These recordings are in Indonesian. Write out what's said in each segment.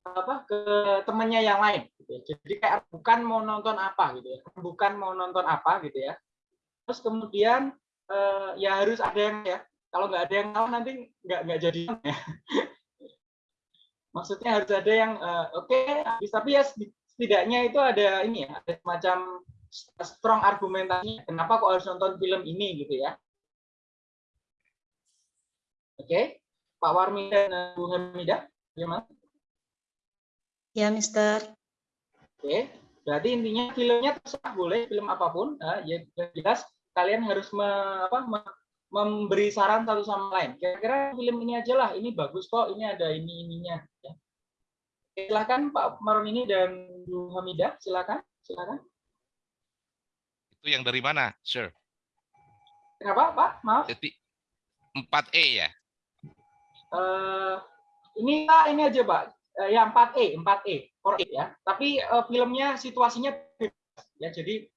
apa ke temannya yang lain gitu ya. jadi kayak bukan mau nonton apa gitu ya. Bukan mau nonton apa gitu ya. Terus kemudian uh, ya harus ada yang ya. Kalau nggak ada yang tahu nanti nggak nggak jadi ya. maksudnya harus ada yang uh, oke okay, tapi ya setidaknya itu ada ini ya ada semacam strong argumentasi kenapa kok harus nonton film ini gitu ya? Oke. Okay. Pak Warmi dan Bu Hamida gimana Ya, Mister. Oke, berarti intinya filmnya terserah boleh film apa pun. Nah, ya jelas kalian harus me, apa, me, memberi saran satu sama lain. Kira-kira film ini aja lah, ini bagus kok, ini ada ini ininya. Ya. Silakan Pak Maron ini dan Bu Hamida, silakan, silakan. Itu yang dari mana, sir? Kenapa, Pak? Maaf. Jadi 4E ya? Uh, ini Pak, ini aja Pak ya 4E, 4E, 4E ya. Tapi uh, filmnya situasinya ya. Jadi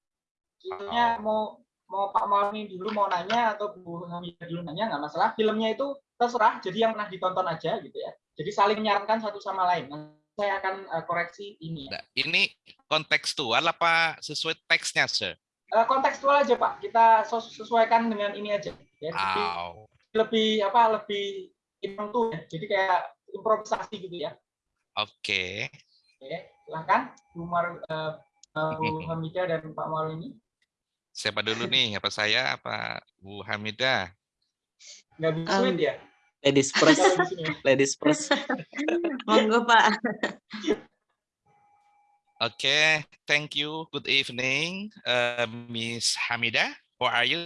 filmnya mau mau Pak Malmi dulu mau nanya atau Bu Hamidah dulu nanya nggak masalah. Filmnya itu terserah. Jadi yang pernah ditonton aja gitu ya. Jadi saling menyarankan satu sama lain. Saya akan uh, koreksi ini. Ya. Nah, ini kontekstual apa sesuai teksnya, Sir? Uh, kontekstual aja Pak. Kita sesuaikan dengan ini aja. Ya. Jadi oh. lebih apa? Lebih impromptu ya. Jadi kayak improvisasi gitu ya. Oke. Oke, silakan Bu Mar uh, Bu Hamida dan Pak ini. Siapa dulu nih? Apa saya apa Bu Hamida? Nggak bisa um, ya? Ladies first. Ladies first. Monggo Pak. Oke, okay, thank you. Good evening, uh, Miss Hamida. How are you?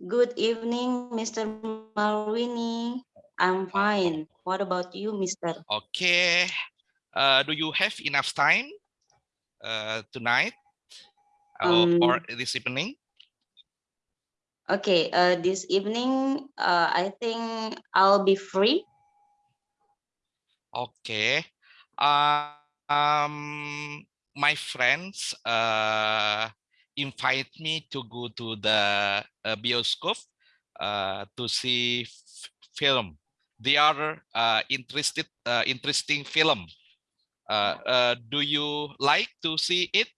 Good evening, Mr. Malwini. I'm fine. What about you, Mister? Okay. Uh, do you have enough time uh, tonight um, or this evening? Okay. Uh, this evening, uh, I think I'll be free. Okay. Uh, um, my friends uh, invite me to go to the uh, bioscope uh, to see film they are uh, interested uh, interesting film. Uh, uh, do you like to see it?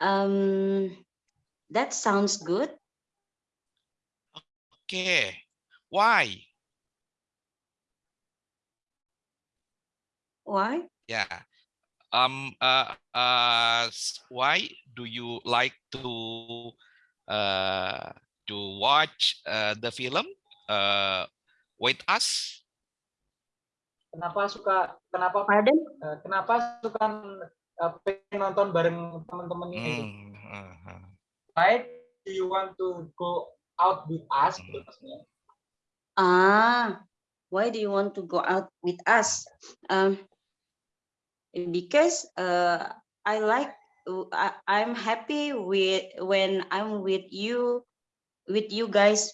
Um that sounds good. Okay. Why? Why? Yeah. Um uh uh why do you like to uh to watch uh, the film uh, Wait Us. Kenapa suka kenapa Pardon? Uh, kenapa suka uh, pengen nonton bareng teman-teman ini? Hmm. Uh. Why do you want to go out with us? Hmm. Ah, why do you want to go out with us? Um, because uh, I like I, I'm happy with when I'm with you with you guys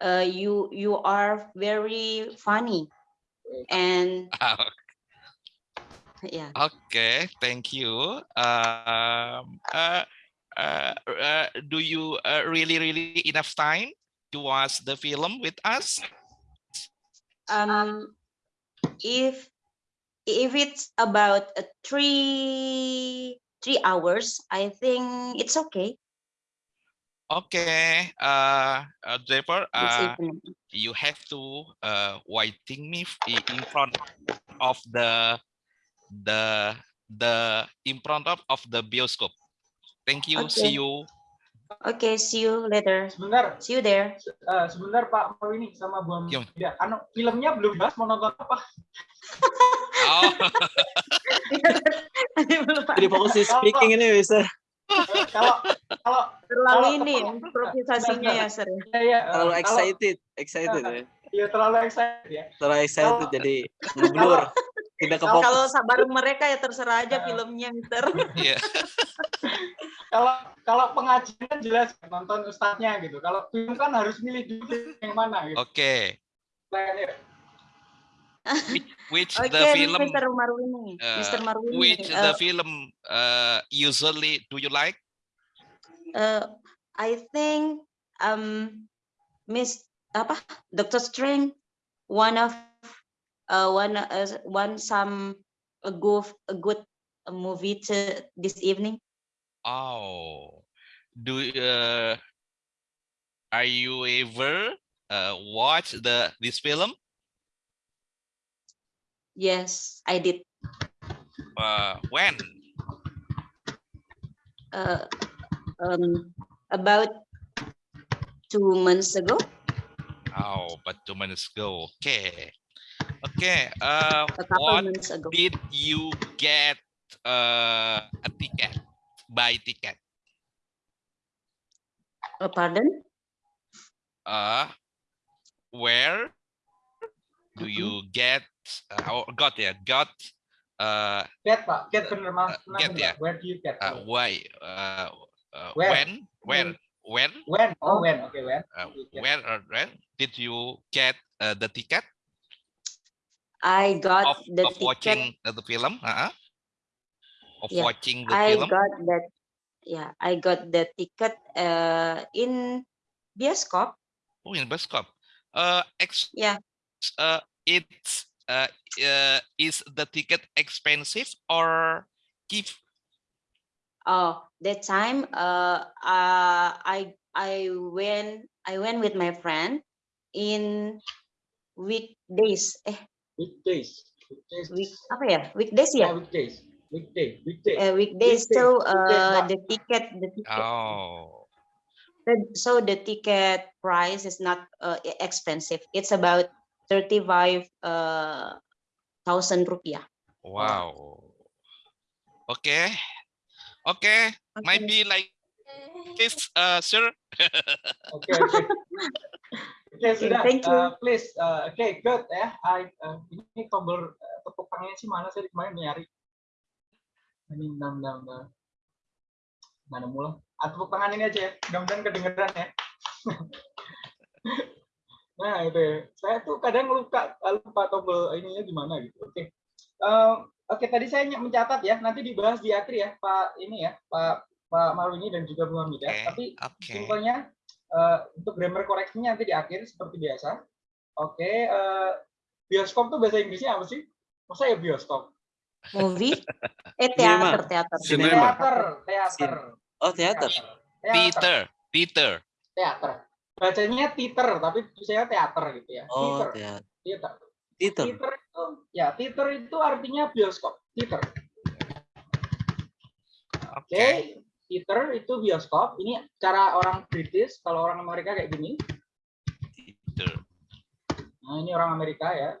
uh, you you are very funny and yeah. Okay thank you. Um uh, uh, uh, do you uh, really really enough time to watch the film with us? Um if if it's about uh, three three hours i think it's okay Okay, uh, uh Draper, uh, you have to uh, waiting me in front of the the the in front of, of the bioscope. Thank you. Okay. See you. Okay, see you later. Sebentar. See you there. Uh, sebentar Pak ini sama Bu Amida. Ya, anu filmnya belum bahas mau nonton apa? oh. Jadi fokus speaking ini bisa kalau kalau terlalu kalau, ini improvisasinya ya sir ya, ya, terlalu excited kalau, excited ya. Iya terlalu excited ya. Terlalu excited kalau, jadi ngeblur tidak kefokus kalau sabar mereka ya terserah aja filmnya mister. Iya. Kalau kalau pengajian jelas nonton ustadznya gitu. Kalau film kan harus milih dulu yang mana gitu. Oke. Okay. Which, which okay, the film Mr. Marwini. Uh, Mr. Marwini. which uh, the film uh, usually do you like uh, I think um Miss apa Doctor Strange one of uh, one uh, one some a good a good movie to this evening? Oh, do uh, are you ever uh, watch the this film? Yes, I did. Uh, when? Uh, um, about two months ago. Oh, but two minutes ago. Okay. Okay. Uh, what did you get uh, a ticket? Buy ticket? Uh, pardon? Uh, where do you get? Uh, oh, got ya? Got uh, Get Pak, get bener mas. Uh, get, ya. Where do you get? uh why? Uh, uh, Where? when? Where? When? When? Oh, when? Okay, when? Uh, where or when did you get uh, the ticket I got of, the of ticket. watching uh, the film? Uh-huh. Of Yeah, watching the I film? got that. Yeah, I got the ticket uh, in bioskop. Oh, in bioskop. Uh, ex Yeah. uh, it's uh, uh, is the ticket expensive or cheap? Oh, that time uh, uh I I went I went with my friend in weekdays. Eh, Weekdays. Weekdays. week apa ya? Weekdays Yeah, weekdays. Weekday. Weekday. Uh, weekdays. weekdays, So uh, the ticket the ticket Oh, so the ticket price is not uh, expensive. It's about thirty five uh thousand rupiah. wow. Okay. Okay, might be like this, uh, sir. Oke, oke. Oke, sudah. thank you. Uh, please. Uh, Oke, good ya. I, uh, ini tombol uh, tepuk tangannya sih mana sih kemarin nyari. Ini bentar, bentar, bentar. Mana mula? Ah, tepuk tangan ini aja ya. Mudah-mudahan kedengeran ya. nah, itu ya. Saya tuh kadang lupa lupa tombol ininya gimana gitu. Oke. Eh, Oke, tadi saya mencatat ya. Nanti dibahas di akhir ya, Pak ini ya, Pak Pak Marwini dan juga Bu Hamidah. Oke, Tapi oke. Simpelnya eh, untuk grammar koreksinya nanti di akhir seperti biasa. Oke, eh, bioskop tuh bahasa Inggrisnya apa sih? Masa ya bioskop? Movie? Eh Cinema. teater teater. Cinema. Teater, teater. Oh, teater. Theater, theater. teater. Bacanya teater, tapi saya teater gitu ya. Oh, Theater, teater. theater. Teater. Theater itu, ya theater itu artinya bioskop. Theater. Oke, Okay. theater itu bioskop. Ini cara orang British, kalau orang Amerika kayak gini. Theater. Nah, ini orang Amerika ya.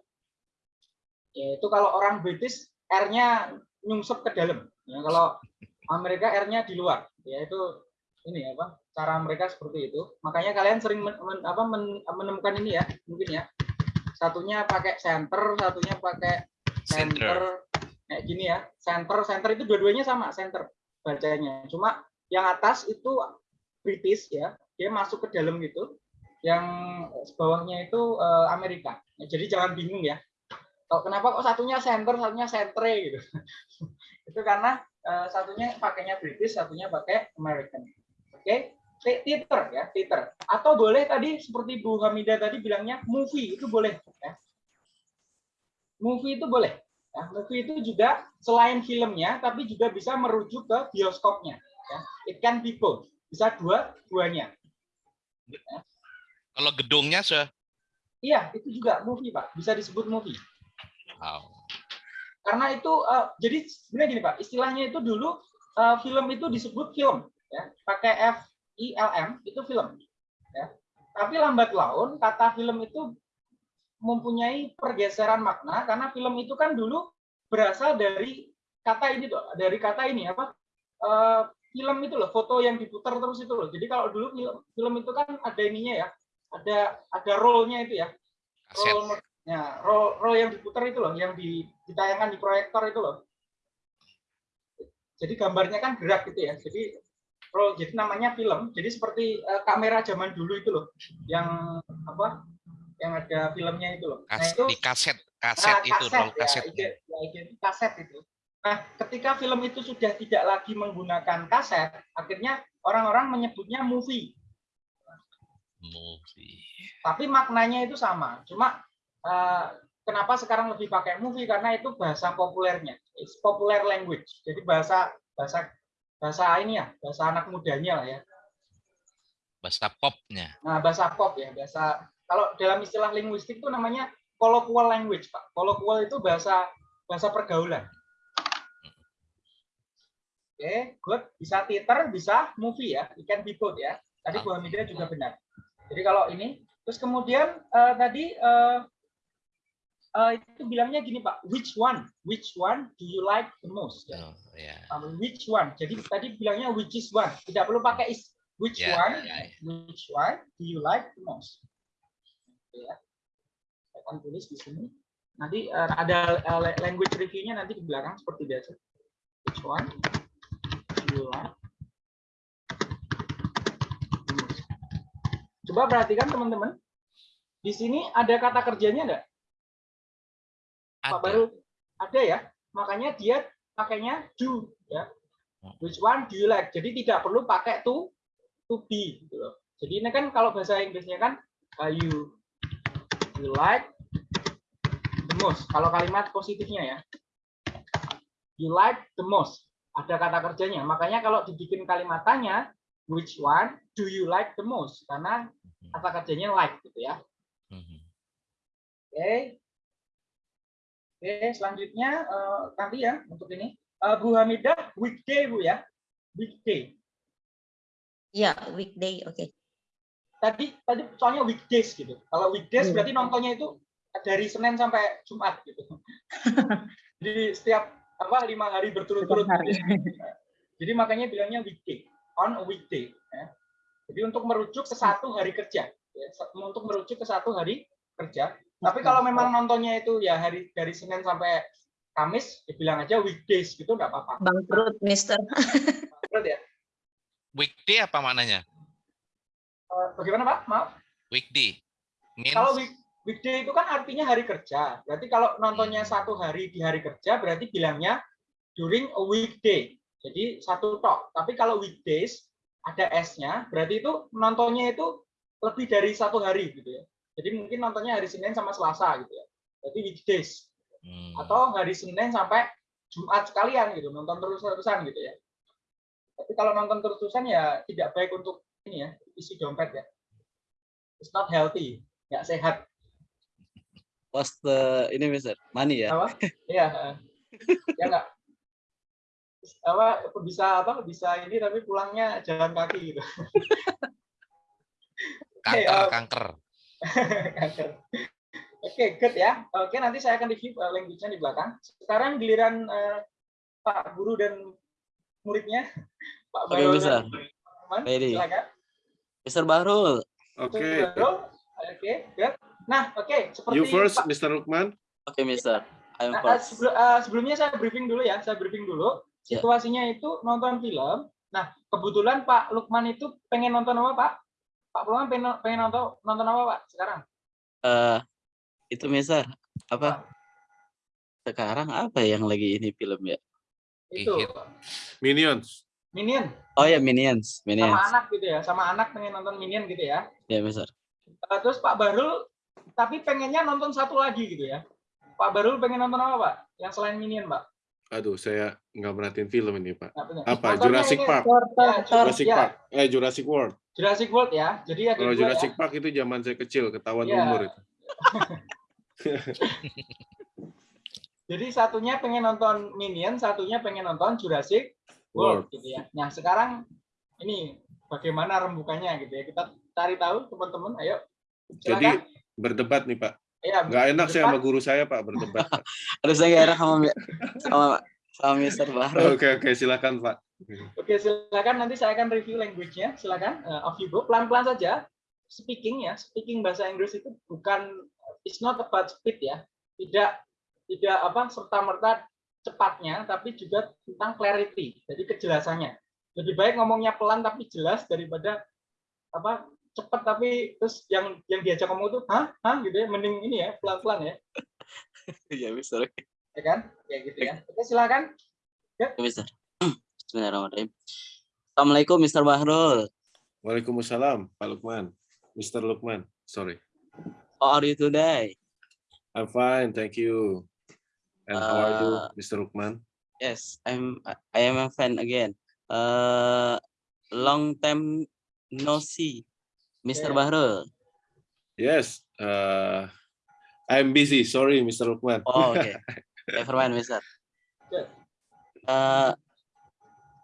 Ya, itu kalau orang British R-nya nyungsep ke dalam. Ya, kalau Amerika R-nya di luar. Ya, itu ini apa? Cara mereka seperti itu. Makanya kalian sering men- men- apa, men- menemukan ini ya, mungkin ya. Satunya pakai center, satunya pakai Center. center. Kayak gini ya. Center, center itu dua-duanya sama, center bacanya. Cuma yang atas itu British ya, dia masuk ke dalam gitu yang bawahnya itu eh, Amerika. Jadi jangan bingung ya. Kok kenapa kok satunya center, satunya centre gitu. itu karena eh, satunya pakainya British, satunya pakai American. Oke, Te- theater ya, theater. Atau boleh tadi seperti Bu Hamidah tadi bilangnya movie itu boleh ya. Movie itu boleh. Ya, movie itu juga selain filmnya tapi juga bisa merujuk ke bioskopnya ya. It can be both. Bisa dua-duanya. Kalau gedungnya, sir. Iya, itu juga movie, Pak. Bisa disebut movie. Wow. Karena itu eh, jadi sebenarnya gini, Pak. Istilahnya itu dulu eh, film itu disebut film, ya. Pakai F I L M itu film, ya. Tapi lambat laun kata film itu mempunyai pergeseran makna karena film itu kan dulu berasal dari kata ini tuh, dari kata ini apa? Eh, film itu loh, foto yang diputar terus itu loh. Jadi kalau dulu film, film itu kan ada ininya ya, ada ada roll-nya itu ya. Roll ya roll roll yang diputar itu loh yang di, ditayangkan di proyektor itu loh jadi gambarnya kan gerak gitu ya jadi roll jadi namanya film jadi seperti eh, kamera zaman dulu itu loh yang apa yang ada filmnya itu loh nah itu di kaset, kaset Nah, itu, roll ya, kaset. ya, ide- kaset itu. Nah, ketika film itu sudah tidak lagi menggunakan kaset, akhirnya orang-orang menyebutnya movie. Movie. Tapi maknanya itu sama. Cuma eh, kenapa sekarang lebih pakai movie karena itu bahasa populernya. It's popular language. Jadi bahasa bahasa bahasa ini ya, bahasa anak mudanya lah ya. Bahasa popnya. Nah, bahasa pop ya, bahasa kalau dalam istilah linguistik itu namanya colloquial language, Pak. Colloquial itu bahasa bahasa pergaulan. Oke, good. Bisa theater, bisa movie ya. It can be both ya. Tadi Bu Hamidah juga benar. Jadi kalau ini, terus kemudian eh, tadi eh, eh, itu bilangnya gini Pak, which one? Which one do you like the most? Ya. Oh, ya. Um, which one? Jadi tadi bilangnya which is one. Tidak perlu pakai is. Which Ya, one? ya, ya. Which one do you like the most? Ya. Saya akan tulis di sini. Nanti eh, ada la- language review-nya nanti di belakang seperti biasa. Which one do you like? Coba perhatikan teman-teman. Di sini ada kata kerjanya enggak? Pak Ada. Baru ada ya. Makanya dia pakainya do ya. Which one do you like? Jadi tidak perlu pakai to to be gitu loh. Jadi ini kan kalau bahasa Inggrisnya kan uh, you you like the most. Kalau kalimat positifnya ya. You like the most. Ada kata kerjanya. Makanya kalau dibikin kalimat tanya, which one do you like the most? Karena kata kerjanya like gitu ya. Mhm. Oke. Oke, selanjutnya eh, nanti ya untuk ini. Eh, Bu Hamidah, weekday Bu ya. Weekday. Ya, weekday. Oke. Tadi tadi soalnya weekdays gitu. Kalau weekdays Hmm. berarti nontonnya itu dari Senin sampai Jumat gitu. Jadi setiap apa lima hari berturut-turut. Gitu. Jadi makanya bilangnya weekday, on a weekday. ya. Jadi untuk merujuk ke satu hari kerja, ya. untuk merujuk ke satu hari kerja. Tapi kalau memang nontonnya itu ya hari dari Senin sampai Kamis, dibilang aja weekdays gitu nggak apa-apa. Bangkrut, Mister. Betul ya? Weekday apa maknanya? Eh, Bagaimana Pak? Maaf. Weekday. Means Kalau week, weekday itu kan artinya hari kerja. Berarti kalau nontonnya Hmm. satu hari di hari kerja, berarti bilangnya during a weekday. Jadi satu tok. Tapi kalau weekdays ada S-nya, berarti itu nontonnya itu lebih dari satu hari gitu ya. Jadi mungkin nontonnya hari Senin sama Selasa gitu ya. Berarti weekdays. Hmm. Atau hari Senin sampai Jumat sekalian gitu, nonton terus-terusan gitu ya. Tapi kalau nonton terus-terusan ya tidak baik untuk ini ya, isi dompet ya. It's not healthy, nggak sehat. What's the ini Mister? Money ya? apa iya eh. ya nggak apa bisa apa bisa ini tapi pulangnya jalan kaki gitu kanker, eh, kanker. Kanker. oke good ya oke nanti saya akan review eh, language-nya di belakang sekarang giliran eh, Pak Guru dan muridnya Pak Oke, Bayu bisa. dan teman Ready. silakan Mister Bahrul. Oke, Baru. oke good nah oke seperti you first, Pak- Mr. Lukman. Oke Mister. I'm Nah, first. sebelum- eh, sebelumnya saya briefing dulu ya, saya briefing dulu. Ya. Situasinya itu nonton film. Nah, kebetulan Pak Lukman itu pengen nonton apa, Pak? Pak Lukman pengen, pengen nonton nonton apa, Pak? Sekarang? Eh itu Mister apa? Sekarang apa yang lagi ini film ya? Itu. Minions. Minion Oh ya Minions, sama Minions. anak gitu ya, sama anak pengen nonton Minion gitu ya. Ya Mister. Eh, terus Pak Barul tapi pengennya nonton satu lagi gitu ya. Pak Barul pengen nonton apa, Pak? Yang selain Minion, Pak? Aduh, saya nggak perhatiin film ini, Pak. Apa? Jurassic Park. Jurassic. Park. Eh, Jurassic World. Jurassic World ya. Jadi ada Kalau dua Jurassic ya. Park itu zaman saya kecil, ketahuan Iya. umur itu. Jadi satunya pengen nonton Minion, satunya pengen nonton Jurassic World, World. gitu ya. Nah sekarang ini bagaimana rembukannya gitu ya. Kita cari tahu teman-teman. Ayo. Jadi Silakan. berdebat nih, Pak. ya, Nggak enak saya sama guru saya, Pak, berdebat. Aduh saya gak enak sama sama sama Mister Bahrul. Oke, oke, silakan, Pak. Oke silakan nanti saya akan review language-nya. Silakan. Eh, off you go. Pelan-pelan saja. Speaking ya. Speaking bahasa Inggris itu bukan it's not about speed ya. Tidak tidak apa serta merta cepatnya, tapi juga tentang clarity. Jadi kejelasannya. Lebih baik ngomongnya pelan tapi jelas daripada apa cepat tapi terus yang yang diajak ngomong tuh hah hah gitu ya mending ini ya pelan-pelan ya Ya Mister. ya kan ya gitu ya oke silakan Ya Mister. Bismillahirrahmanirrahim. Assalamualaikum Mister Bahrul. Waalaikumsalam, Pak Lukman. Mr. Lukman. Sorry. How are you today? I'm fine, thank you. And how are you, Uh, Mr. Rukman? Yes, I'm. I am a fan again. Uh, long time no see, Mr. Yeah. Bahrul. Yes, uh, I'm busy. Sorry, Mr. Rukman. Oh, okay. Never mind, Mister. Uh,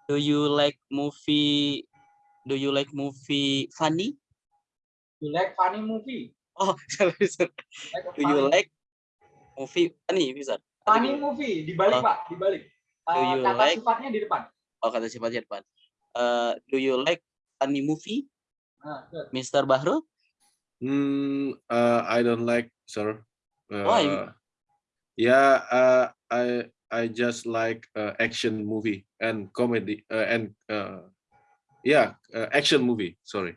do you like movie? Do you like movie funny? You like funny movie? Oh, sorry, Mister. Like Do you like movie funny, Mister? funny movie dibalik Oh. pak dibalik Do Eh, you kata like- sifatnya di depan Oh, kata sifatnya depan. Uh, do you like funny movie, good. Mr. Bahrul? Hmm, uh, I don't like, sir. Why? Uh, yeah, uh, I I just like uh, action movie and comedy uh, and uh, yeah, uh, action movie. Sorry.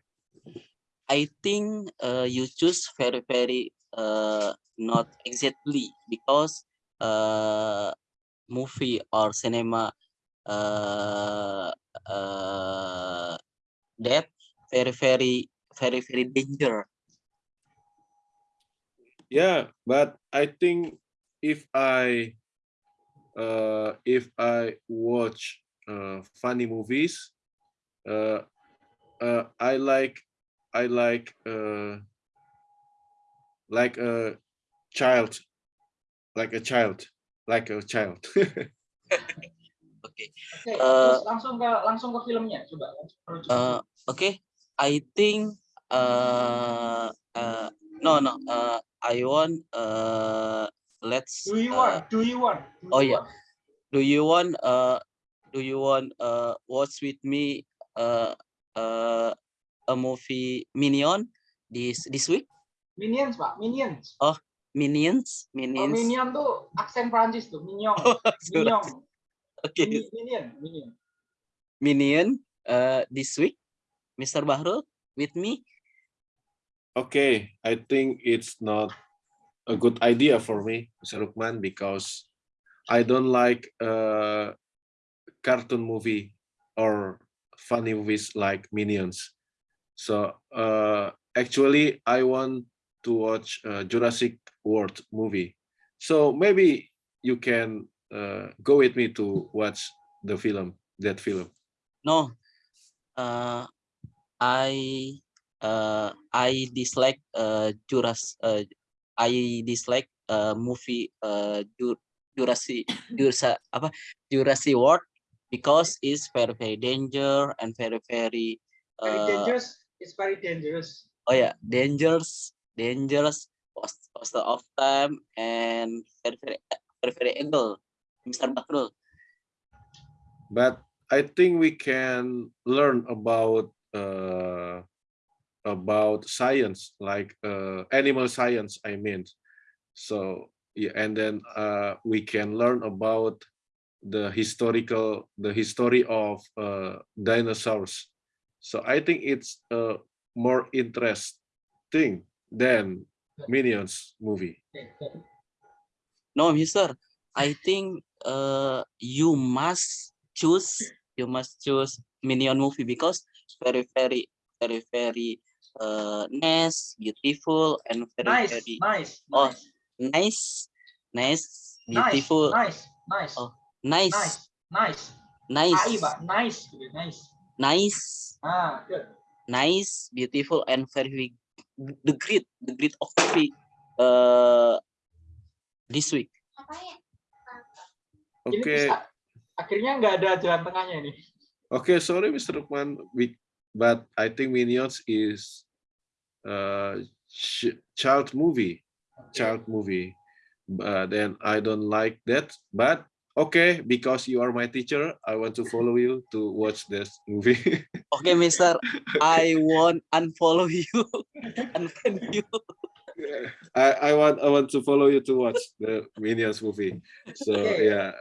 I think uh, you choose very very uh, not exactly because uh, movie or cinema uh, uh, that very very very very danger. Yeah, but I think if I uh, if I watch uh, funny movies, uh, uh, I like I like uh, like a child, like a child, like a child. Okay. Oke, Uh, langsung ke langsung ke filmnya coba langsung merujuk ke Uh, film. okay. I think uh, uh, no no uh, I want uh, let's do you uh, want do you want do oh, you yeah. want? do you want uh do you want uh watch with me uh uh a movie Minion this this week minions pak minions Minions oh, Minions minion tuh aksen Prancis tuh minion Sorry. minion okay Mini- minion minion Minion uh this week Mr. Bahrul with me okay, I think it's not a good idea for me, Mr. Rukman, because I don't like uh, cartoon movie or funny movies like Minions. So uh, actually, I want to watch uh, Jurassic World movie. So maybe you can uh, go with me to watch the film, that film. no uh I uh I dislike uh Juras uh I dislike uh movie uh Ju- Jurassic Jurasa apa Jurassic World because it's very very danger and very very very uh, dangerous. It's very dangerous. Oh yeah. Dangerous dangerous cost cost of time and very very very very able Mr. Bakrul. But I think we can learn about uh, about science, like uh, animal science. I mean, so yeah, and then uh, we can learn about the historical, the history of uh, dinosaurs. So I think it's uh, more interesting thing than Minions movie. No, Mister. I think uh you must choose you must choose Minion movie because very very very very uh nice, beautiful, and very nice very nice Oh, nice. nice, nice, nice beautiful, nice nice. Oh, nice, nice nice. Nice, nice nice. Nice, ah good. Nice, beautiful, and very the great the great of movie uh this week. ini Okay. akhirnya nggak ada jalan tengahnya ini. Okay, sorry, Mr. Rukman, we, but I think Minions is uh, ch child movie, child movie. But then I don't like that. But okay, because you are my teacher, I want to follow you to watch this movie. Okay, Mister, I won't unfollow you, unfriend you. I I want I want to follow you to watch the Minions movie. So Okay. yeah,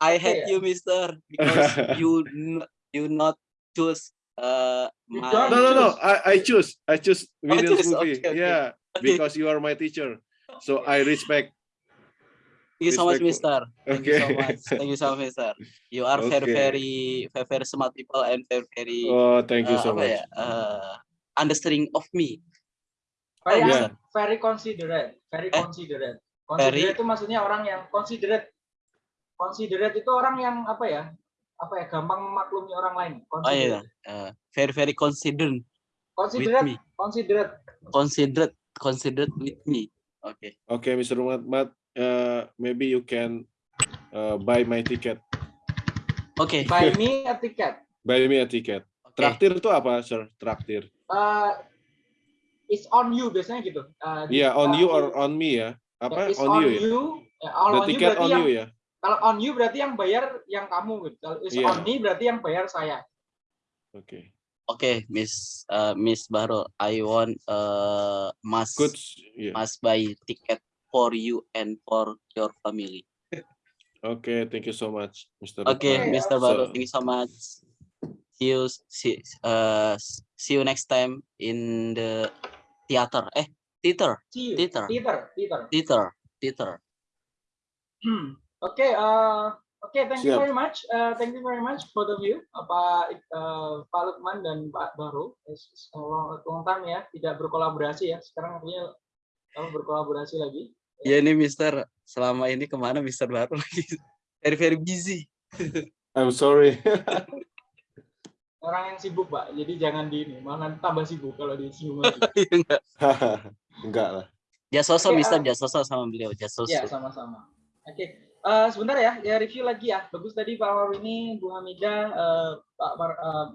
I Okay. hate you, Mister, because you n- you not choose uh my no no no. I I choose I choose Minions choose, movie. okay, okay. Yeah, Okay. because you are my teacher. So I respect. Thank you so much. Mister. Thank you so much. Thank you so much, Mister. You are very Okay. very very very smart people and very very Oh, thank you uh, so apa much. ya uh, understanding of me. very Oh, yeah. very considerate very Eh? considerate Considerate Very- itu maksudnya orang yang considerate. Considerate itu orang yang apa ya? Apa ya? Gampang memaklumi orang lain. Oh iya, uh, very very considerate with Considerate, me, considerate. considerate, considerate with me. Oke, Okay, Mr. Muhammad, uh, maybe you can uh, buy my ticket. oke, Buy me a ticket. Buy me a ticket. oke. Traktir itu apa, sir? Traktir. Uh, it's on you biasanya gitu. Uh, Iya, on uh, you or on me ya? Apa? It's On you ya? Ya, all The on you ticket berarti on yang you ya? Kalau on you berarti yang bayar yang kamu gitu. Kalau it's Iya. on me berarti yang bayar saya. Oke. Oke, Miss uh, Miss Bahrul, I want uh, must Good. Yeah. must buy ticket for you and for your family. Oke, thank you so much, Mr. Oke, Okay. Mr. So- Bahrul, thank you so much. See you see uh see you next time in the theater. Eh, theater. Twitter. Twitter, Twitter. theater, theater. Hmm. Oke, uh, oke, thank you Siap. very much. Uh, thank you very much both of you, uh, Pak uh, Pak Lukman dan Pak Baru. It's a long, long time ya, tidak berkolaborasi ya. Sekarang artinya kamu berkolaborasi lagi. Ya ini Mister, selama ini ke mana Mister Bahrul lagi? Very very busy. I'm sorry. Orang yang sibuk, Pak. Jadi jangan di ini, malah nanti tambah sibuk kalau disinggung lagi. Enggak. Enggak lah. Jasoso Oke, Mister, uh, Jasoso sama beliau, Jasoso. Ya, sama-sama. Oke, eh, sebentar ya, ya review lagi ya. Bagus tadi Pak Warini, Bu Hamida, eh, Pak Bar- eh,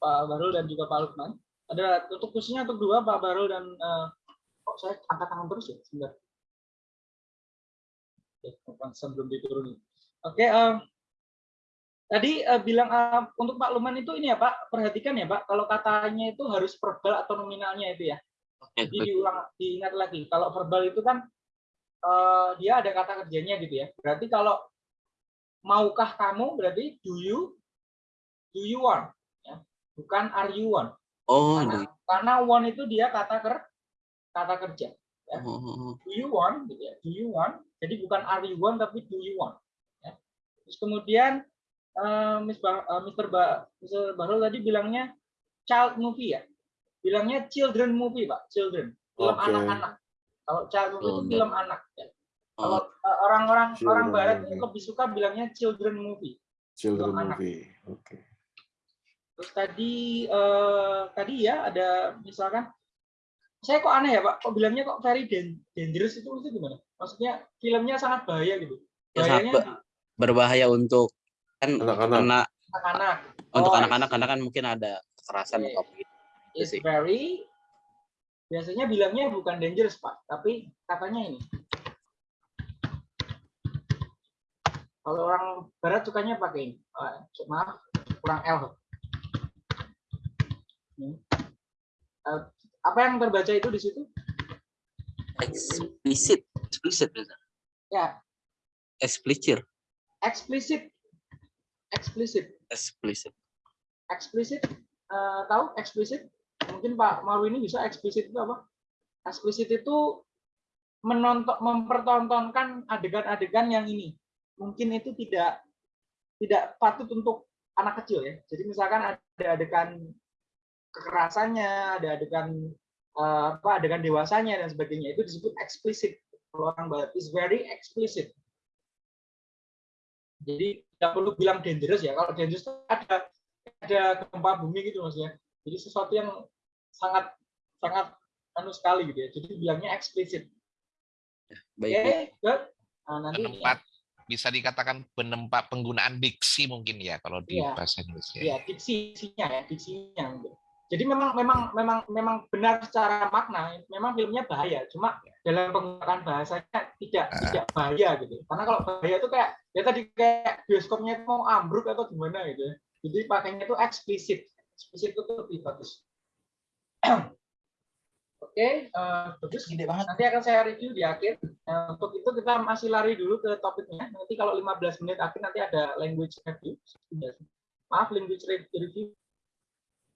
Pak Barul dan juga Pak Lukman. Ada untuk khususnya untuk dua Pak Barul dan eh, kok saya angkat tangan terus ya, sebentar. Oke, pantesan belum diturunin. Oke, eh, tadi eh, bilang eh, untuk Pak Lukman itu ini ya Pak, perhatikan ya Pak, kalau katanya itu harus verbal atau nominalnya itu ya. Oke, Jadi diulang, diingat lagi. Kalau verbal itu kan eh, dia ada kata kerjanya gitu ya. Berarti kalau maukah kamu berarti do you do you want ya. Bukan are you want. Oh, Karena, do- karena want itu dia kata ker kata kerja. oh, Do you want gitu ya. Do you want. Jadi bukan are you want tapi do you want. Ya. Terus kemudian eh, Miss Ba- eh, Mr. Ba, Mr. Bahrul tadi bilangnya child movie ya. Bilangnya children movie, Pak. Children. Film anak-anak. Kalau movie itu Oh, film anak ya. Kalau oh, uh, orang-orang Children orang barat movie. lebih suka bilangnya children movie. Children movie. Oke. Terus tadi eh, tadi ya ada misalkan saya kok aneh ya Pak, kok bilangnya kok very dan- dangerous itu itu gimana? Maksudnya filmnya sangat bahaya gitu. Ya, sangat Bahayanya be- berbahaya untuk kan Anak-anak. anak anak-anak. untuk Oh, anak-anak karena kan mungkin ada kekerasan Oke. atau apa gitu. Itu It's very biasanya bilangnya bukan dangerous Pak, tapi katanya ini. Kalau orang barat sukanya pakai ini. Ah, maaf, kurang L. Ini. Eh, apa yang terbaca itu di situ? Explicit, explicit. Ya, explicit, eksplisit. Eksplisit. explicit. Eksplisit. Eh, tahu eksplisit? Mungkin Pak Maru ini bisa eksplisit itu apa? Eksplisit itu menonton mempertontonkan adegan-adegan yang ini. Mungkin itu tidak tidak patut untuk anak kecil ya. Jadi misalkan ada adegan kekerasannya, ada adegan eh, apa adegan dewasanya dan sebagainya itu disebut eksplisit. Kalau orang barat is very explicit. Jadi tidak perlu bilang dangerous ya. Kalau dangerous ada ada gempa bumi gitu maksudnya. Jadi sesuatu yang sangat sangat anu sekali gitu ya. Jadi bilangnya eksplisit. Oke, Baik, good. Nah, nanti penempat bisa dikatakan penempat penggunaan diksi mungkin ya kalau di Iya. bahasa Indonesia. ya diksinya ya diksinya gitu. jadi memang memang memang memang benar secara makna memang filmnya bahaya cuma dalam penggunaan bahasanya tidak tidak bahaya gitu karena kalau bahaya itu kayak ya tadi kayak bioskopnya itu mau ambruk atau gimana gitu ya jadi pakainya itu eksplisit eksplisit itu lebih bagus oke eh, bagus. Nanti akan saya review di akhir. Nah, untuk itu kita masih lari dulu ke topiknya. Nanti kalau 15 menit akhir nanti ada language review. Maaf language re- review.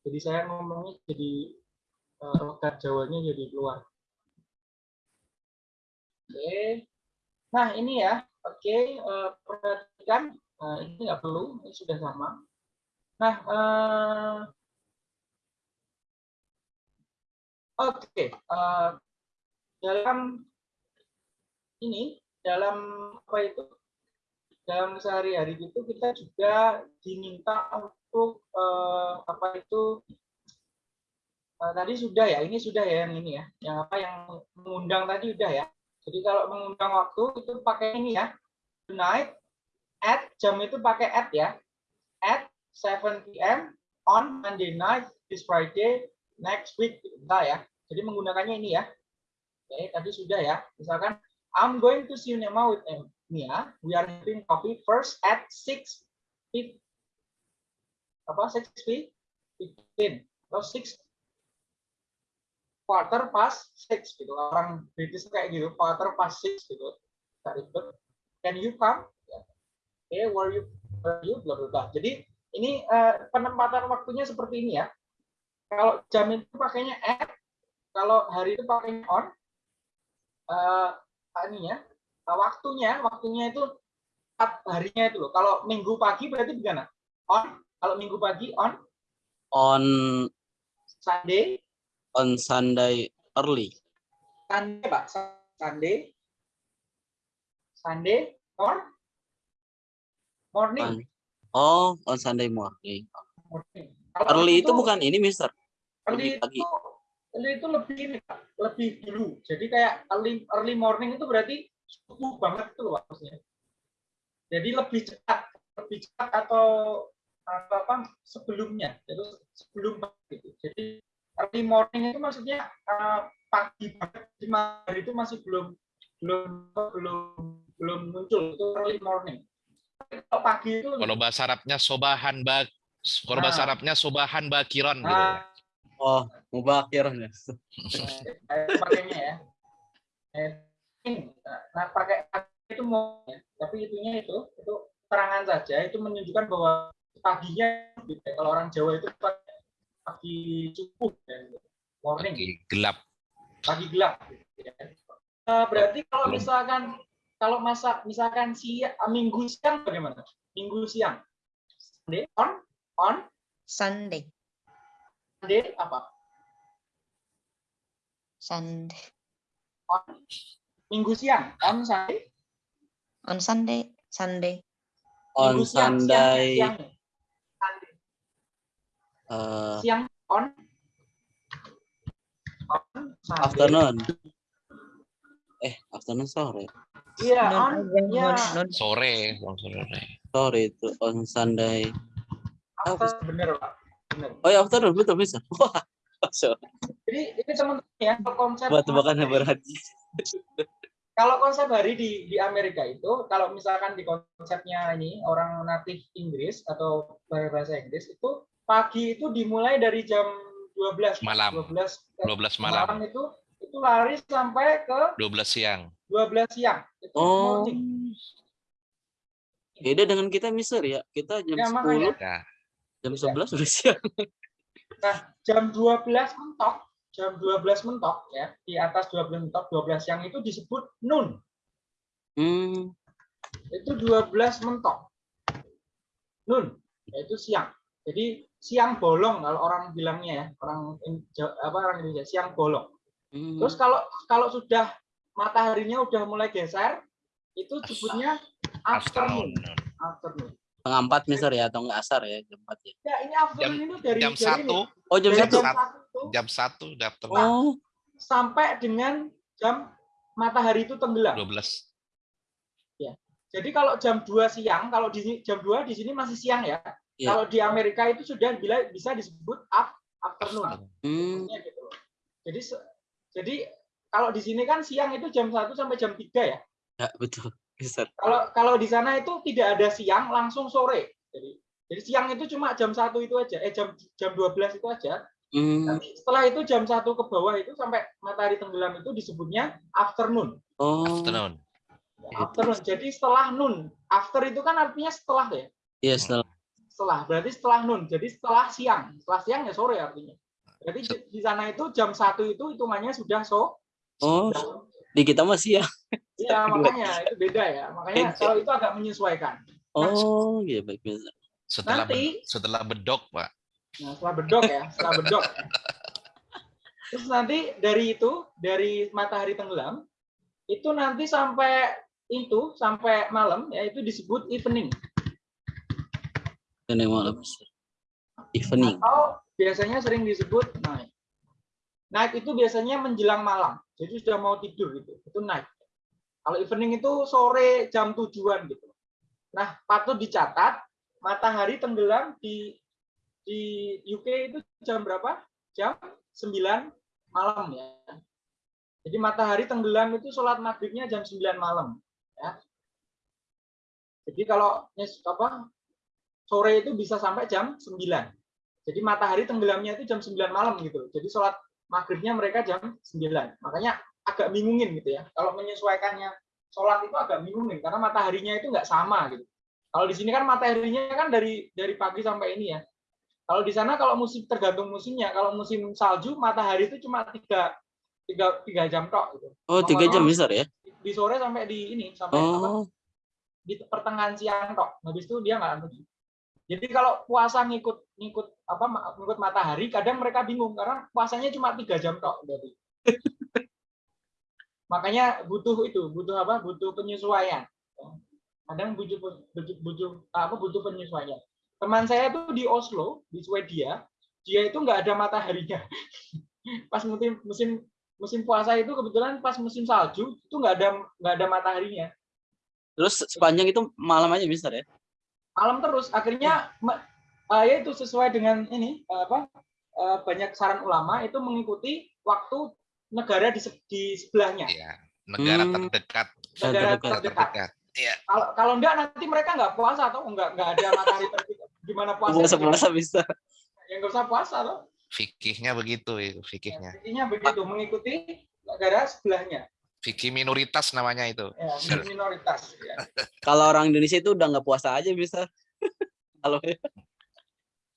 Jadi saya ngomongnya jadi eh, logat Jawanya jadi keluar. Oke. Nah ini ya. Oke eh, perhatikan. Nah, ini nggak perlu. Ini sudah sama nah eh, oke eh, dalam ini dalam apa itu? Dalam sehari-hari itu kita juga diminta untuk eh, apa itu? Eh, tadi sudah ya ini sudah ya yang ini ya yang apa yang mengundang tadi udah ya. Jadi kalau mengundang waktu itu pakai ini ya tonight at jam itu pakai at ya. At 7 p.m. on Monday night this Friday next week nah ya jadi menggunakannya ini ya oke tadi sudah ya misalkan I'm going to cinema with Mia. We are having coffee first at 6 fif- apa 6 fif- 15 atau 6 quarter past 6 gitu. Orang British kayak gitu, quarter past 6 gitu. Ribet. Can you come? Ya. Okay, where you where you blah blah blah. Jadi ini eh, penempatan waktunya seperti ini ya. Kalau jam itu pakainya at, kalau hari itu pakainya on. Eh, ininya uh, waktunya waktunya itu empat harinya itu loh. Kalau minggu pagi berarti gimana on kalau minggu pagi on? On Sunday? on Sunday early. Sunday pak. Sunday. Sunday or morning. On, oh, on Sunday morning. morning. Kalau Early itu bukan ini, Mister. Early pagi. itu early itu lebih ini Pak, lebih dulu jadi kayak early early morning itu berarti subuh banget itu loh maksudnya jadi lebih cepat lebih cepat atau apa, apa sebelumnya itu sebelum pagi itu jadi early morning itu maksudnya eh, pagi banget di hari itu masih belum belum belum belum muncul itu early morning kalau pagi itu Kalau bahasa Arabnya sobahan bak kalau bahasa Nah. Arabnya sobahan bakiron gitu. ya. Nah, Oh, mubakir. Eh, pakainya ya. Eh, Nah, pakai itu mau ya. tapi itunya itu itu terangan saja itu menunjukkan bahwa paginya gitu. kalau orang Jawa itu pakai pagi subuh dan morning Pagi gelap. pagi gelap gitu ya. Eh, berarti kalau misalkan kalau masa misalkan siang minggu siang bagaimana minggu siang Sunday on on Sunday, Sunday apa Sunday, on minggu siang on Sunday on Sunday, Sunday, On Minggu siang, siang, Sunday, siang. Sunday. uh, siang on on Sunday. afternoon. Eh, afternoon sore. iya non, on non, Sore, bang sore. Sore itu on Sunday. after, bener pak Oh ya afternoon betul bisa. Wah, so, jadi ini teman-teman ya konsep buat tebakan hari- berhaji. kalau konsep hari di di Amerika itu kalau misalkan di konsepnya ini orang natif Inggris atau bahasa Inggris itu pagi itu dimulai dari jam 12 Malam. 12 12 malam, itu itu lari sampai ke 12 siang. 12 siang itu Oh, morning. beda dengan kita Mister ya. Kita jam Ya, makanya. 10, Ya, jam 11 sudah siang. jam 12 mentok, jam 12 mentok ya, di atas 12 mentok, 12 siang itu disebut noon. Hmm, Itu 12 mentok. Noon, yaitu siang. Jadi siang bolong kalau orang bilangnya ya, orang apa orang Indonesia siang bolong. hmm. Terus kalau kalau sudah mataharinya udah mulai geser, itu sebutnya afternoon. afternoon. Afternoon. Setengah empat Mister ya atau enggak asar ya jam 4 ya. Ya, ini afternoon itu dari Jam 1, Oh jam Jam satu. jam satu. 1 jam 1 udah afternoon. Oh, sampai dengan jam matahari itu tenggelam. 12. Jadi kalau jam 2 siang, kalau di sini jam 2 di sini masih siang ya. Iya. Kalau di Amerika itu sudah bila bisa disebut up, afternoon. hmm. Gitu. Jadi jadi kalau di sini kan siang itu jam 1 sampai jam 3 ya. ya betul Kalau kalau di sana itu tidak ada siang langsung sore. Jadi jadi siang itu cuma jam 1 itu aja, eh jam jam 12 itu aja. Hmm. Nanti setelah itu jam 1 ke bawah itu sampai matahari tenggelam itu disebutnya afternoon. Oh, Afternoon. Afternoon. Jadi setelah noon. After itu kan artinya setelah ya. iya setelah. Setelah. Berarti setelah noon. Jadi setelah siang. Setelah siang ya sore artinya. Jadi di, di sana itu jam satu itu hitungannya sudah so. Oh, sudah- di kita masih ya. Iya makanya itu beda ya. Makanya Beda. kalau itu agak menyesuaikan. Oh, iya baik Mister. Setelah Nanti setelah bedok, Pak. Nah, setelah bedok ya, setelah bedok. Terus nanti dari itu, dari matahari tenggelam, itu nanti sampai itu sampai malam ya itu disebut evening Ini malam. Evening. atau biasanya sering disebut night. Night itu biasanya menjelang malam. Jadi sudah mau tidur gitu. Itu night. Kalau evening itu sore jam tujuan gitu. Nah, patut dicatat matahari tenggelam di di UK itu jam berapa? Jam 9 malam ya. Jadi matahari tenggelam itu sholat maghribnya jam 9 malam. Ya. Jadi kalau apa sore itu bisa sampai jam 9. Jadi matahari tenggelamnya itu jam 9 malam gitu. Jadi sholat maghribnya mereka jam 9. Makanya agak bingungin gitu ya. Kalau menyesuaikannya sholat itu agak bingungin karena mataharinya itu nggak sama gitu. Kalau di sini kan mataharinya kan dari dari pagi sampai ini ya. Kalau di sana kalau musim tergantung musimnya. Kalau musim salju matahari itu cuma tiga tiga tiga jam tok gitu. Oh, tiga jam Mister ya? Di sore sampai di ini sampai apa, Oh, di pertengahan siang tok. Habis itu dia nggak anu. Jadi kalau puasa ngikut ngikut apa ngikut matahari, kadang mereka bingung karena puasanya cuma tiga jam tok. Jadi makanya butuh itu, butuh apa? Butuh penyesuaian. Kadang butuh butuh, butuh apa? Butuh penyesuaian. Teman saya tuh di Oslo, di Swedia, dia itu nggak ada mataharinya. Pas musim musim musim puasa itu kebetulan pas musim salju itu nggak ada nggak ada mataharinya. terus sepanjang itu malam aja Mister ya? malam terus akhirnya eh, ya itu sesuai dengan ini eh, apa eh, banyak saran ulama itu mengikuti waktu negara di, di sebelahnya Ya, negara Hmm. terdekat. negara Terdekat. terdekat terdekat. Iya. kalau kalau enggak nanti mereka nggak puasa atau enggak nggak ada matahari terbit gimana puasa Puasa-puasa Mister. yang nggak usah puasa loh Fikihnya begitu itu, fikihnya. intinya begitu mengikuti negara sebelahnya Fikih minoritas namanya itu. ya, minoritas ya. Kalau orang Indonesia itu udah nggak puasa aja Mister. Kalau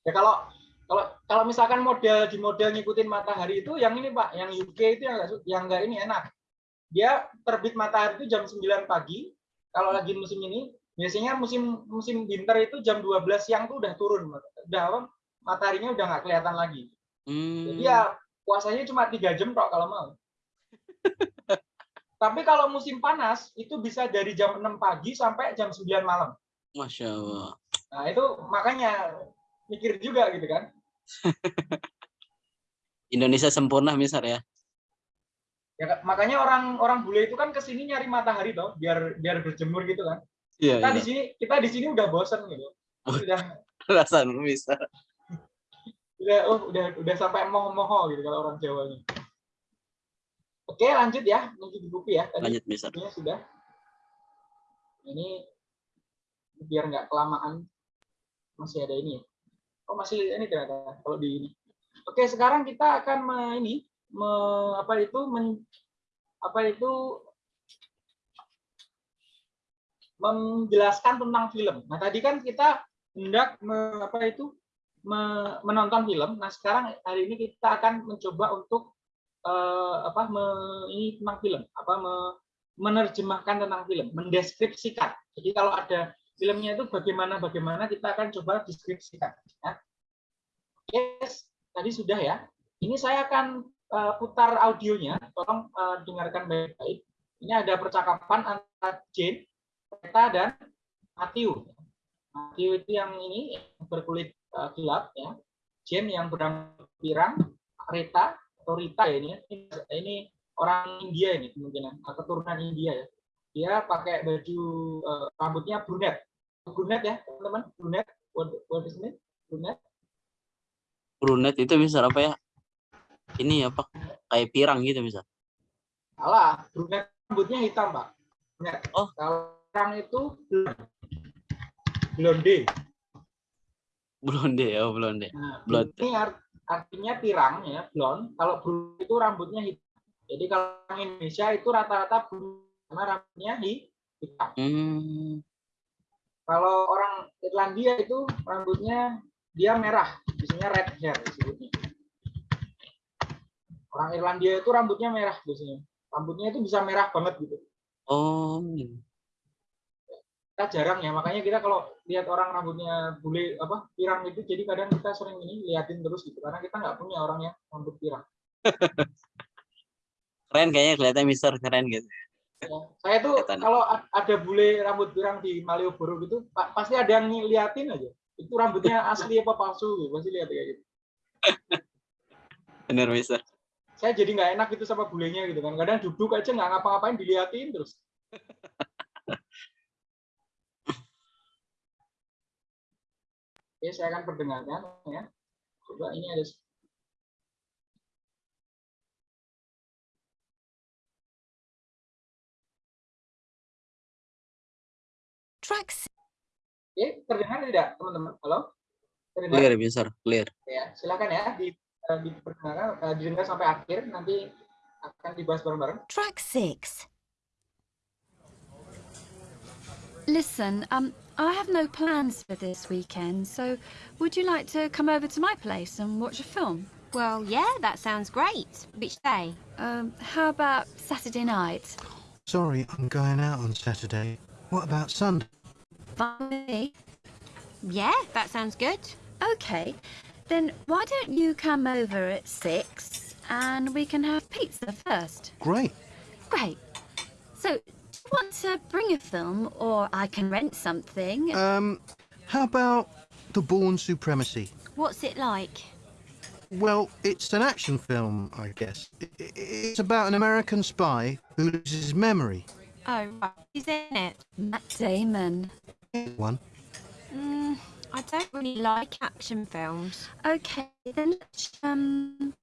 ya kalau kalau kalau misalkan model di model ngikutin matahari itu yang ini pak yang UK itu yang nggak su- yang nggak ini enak. Dia terbit matahari itu jam 9 pagi. Kalau lagi musim ini biasanya musim musim winter itu jam 12 siang tuh udah turun udah apa mataharinya udah nggak kelihatan lagi. Jadi Hmm, ya puasanya cuma tiga jam kok kalau mau. Tapi kalau musim panas itu bisa dari jam 6 pagi sampai jam 9 malam. Masya Allah. nah itu makanya mikir juga gitu kan Indonesia sempurna Mister ya. ya kan? makanya orang orang bule itu kan ke sini nyari matahari toh biar biar berjemur gitu kan Iya, kita iya. di sini kita di sini udah bosen gitu udah Perasaan Mister. udah oh udah udah sampai moho-moho gitu kalau orang Jawa ini oke lanjut ya lanjut di buku ya tadi Lanjut bukunya sudah ini biar nggak kelamaan masih ada ini ya oh masih ini ternyata kalau di ini oke sekarang kita akan me, ini me, apa itu men, apa itu menjelaskan tentang film. Nah tadi kan kita hendak me- apa itu me- menonton film. Nah sekarang hari ini kita akan mencoba untuk eh, apa me- ini tentang film, apa me- menerjemahkan tentang film, mendeskripsikan. Jadi kalau ada filmnya itu bagaimana bagaimana kita akan coba deskripsikan. Ya. Yes, tadi sudah ya. Ini saya akan eh, putar audionya. Tolong eh, dengarkan baik-baik. Ini ada percakapan antara Jane, Reta dan Matthew. Matthew itu yang ini berkulit eh, gelap ya. Jane yang berambut pirang, Reta atau Rita ya ini. Ini, orang India ini kemungkinan keturunan India ya. Dia pakai baju eh, rambutnya brunette. Brunette ya, teman-teman. Brunette. What, what is it? Brunette. Brunet itu Mister apa ya? Ini apa? Kayak pirang gitu Mister. Salah, brunette rambutnya hitam, Pak. Brunette. Oh. Kalau orang itu blonde. Blonde ya, oh, blonde. Nah, Blonde. ini art- artinya pirang ya, blond. Kalau brunette itu rambutnya hitam. Jadi kalau Indonesia itu rata-rata karena rambutnya hi- hitam. Hmm, Kalau orang Irlandia itu rambutnya dia merah, biasanya red hair disebutnya. Orang Irlandia itu rambutnya merah biasanya. Rambutnya itu bisa merah banget gitu. oh, kita jarang ya makanya kita kalau lihat orang rambutnya bule apa pirang itu jadi kadang kita sering ini liatin terus gitu karena kita nggak punya orang yang rambut pirang keren kayaknya kelihatan Mister keren gitu. Ya, saya tuh kalau ada bule rambut pirang di Malioboro gitu, pa- pasti ada yang ngeliatin aja. Itu rambutnya asli apa palsu, gitu. pasti lihat kayak gitu. Benar, Mister. Saya jadi nggak enak gitu sama bulenya gitu kan. Kadang duduk aja nggak ngapa-ngapain diliatin terus. Oke, saya akan perdengarkan ya. Coba ini ada Track s- Oke, terdengar tidak, teman-teman? Halo? Terdengar? Clear, Mister. Clear. Ya, silakan ya di, eh, diperdengarkan, eh, didengar sampai akhir, nanti akan dibahas bareng-bareng. track six. Listen, um, I have no plans for this weekend, so would you like to come over to my place and watch a film? Well, yeah, that sounds great. Which day? Um, how about Saturday night? Sorry, I'm going out on Saturday. What about Sunday? Fine with me. Yeah, that sounds good. Okay, then why don't you come over at six and we can have pizza first? Great. Great. So, do you want to bring a film or I can rent something? Um, how about The Born Supremacy? What's it like? Well, it's an action film, I guess. I- I- It's about an American spy who loses his memory. Oh, right. Who's in it? Matt Damon. One. Mm, I don't really like action films. Okay, then um,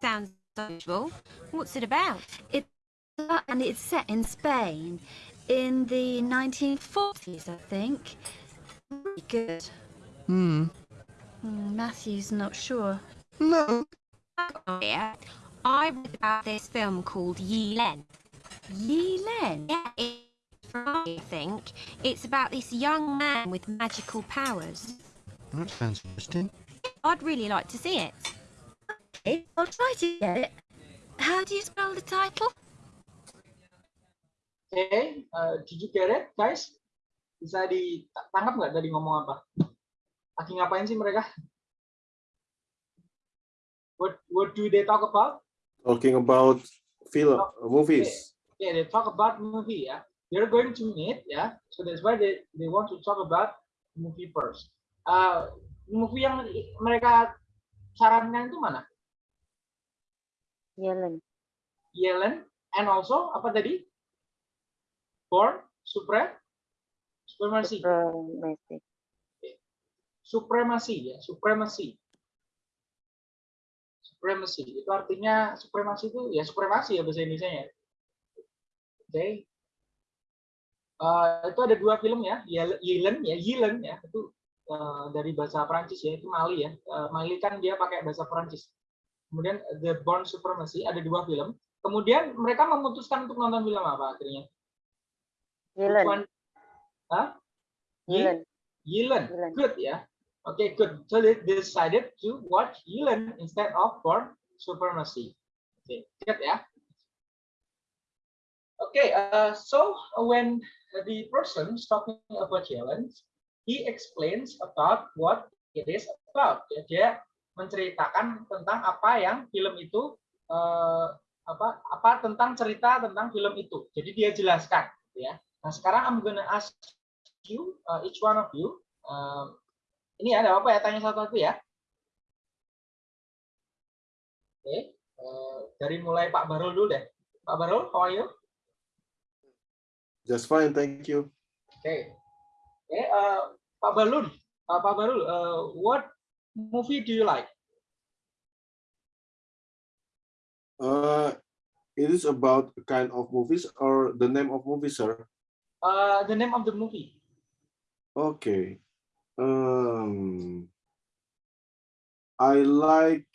Sounds unusual. What's it about? and it's set in Spain in the 1940s, I think. Really good. Hmm. Hmm, Matthew's not sure. No. Yeah. I read about this film called Yi Len. Yi Len. Yeah, it's from I think. It's about this young man with magical powers. That sounds interesting. I'd really like to see it. Okay, I'll try to get it. How do you spell the title? Okay, eh, did you get it, guys? Bisa ditangkap nggak tadi ngomong apa? Lagi ngapain sih mereka? What What do they talk about? Talking about film, movies. Yeah, they talk about movie. Yeah, they're going to meet. Yeah, so that's why they they want to talk about movie first. Uh, movie yang mereka sarankan itu mana? Yellen. Yellen and also apa tadi? Born Supre Supremacy. Supremacy. Supremacy ya, supremacy. Supremacy itu artinya supremasi itu ya supremasi ya bahasa Indonesia ya. Oke. Eh, itu ada dua film ya, Yellen ya, Yellen ya, itu eh, dari bahasa Prancis ya, itu Mali ya. Eh, Mali kan dia pakai bahasa Prancis. Kemudian The Born Supremacy ada dua film. Kemudian mereka memutuskan untuk nonton film apa akhirnya? One? Hah? Yi- Yellen. Yellen. Yellen. Good ya. Okay, good. So they decided to watch Yellen instead of Born Supremacy. Okay, good ya. Okay, uh, so when the person is talking about Yellen, he explains about what it is about. Ya, dia menceritakan tentang apa yang film itu eh, apa apa tentang cerita tentang film itu. Jadi dia jelaskan, ya. Nah sekarang I'm gonna ask you, uh, each one of you, uh, ini ada apa ya? Tanya satu-satu ya. Oke, uh, dari mulai Pak Barul dulu deh. Pak Barul, how are you? Just fine, thank you. Okay. oke, uh, Pak Barul, uh, Pak Barul, uh, what movie do you like? Uh, it is about kind of movies or the name of movie, sir? Uh, the name of the movie. Okay. Um, I like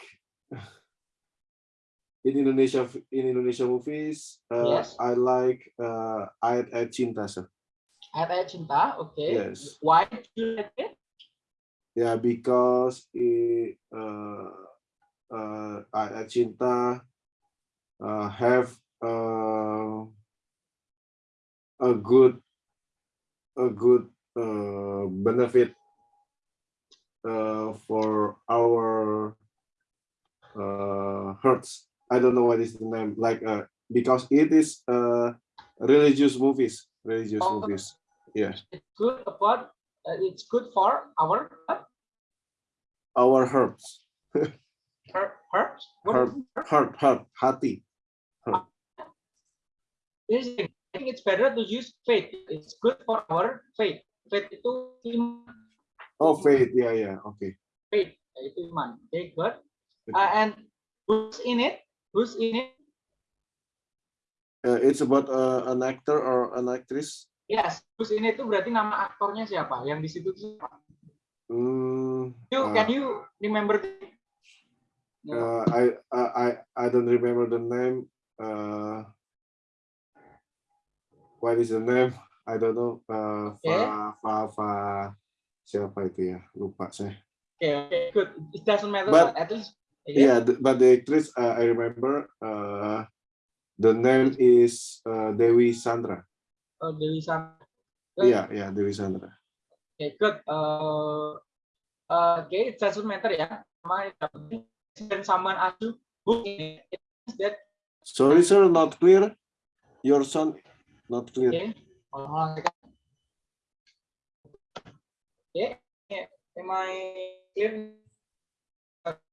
in Indonesia in Indonesia movies. Uh, Yes. I like uh, Ayat Ayat Cinta, sir. Ayat-ayat cinta, oke. Yes. Why do you like it? Yeah, because it, uh, uh, Ayat Ayat Cinta uh, have uh, a good a good uh, benefit uh, for our uh, hearts. I don't know what is the name like uh because it is uh religious movies religious Oh. movies yeah It's good about. Uh, it's good for our our hearts Her- herbs. What heart is heart heart hati is- I think it's better to use faith. It's good for our faith. Faith itu iman. oh faith yeah yeah okay Faith itu iman. Okay, good. Uh, and who's in it? Who's in it? Uh, it's about uh, an actor or an actress Yes, who's in it itu berarti nama aktornya siapa? Yang di situ siapa? mm, You, uh, can you remember? uh, I, I I I don't remember the name uh what is the name I don't know uh Okay. Fa Fa Fa siapa itu ya lupa saya Okay, okay, good. It doesn't matter, But- but at least yeah the, but the actress uh, I remember uh the name is uh, Dewi Sandra uh, Dewi Sandra. Good. yeah yeah Dewi Sandra Okay, good. Uh, uh, okay, it doesn't matter ya. Penting dan someone ask you who means that sorry sir not clear your sound not clear okay. Oh, okay. Okay, am I clear?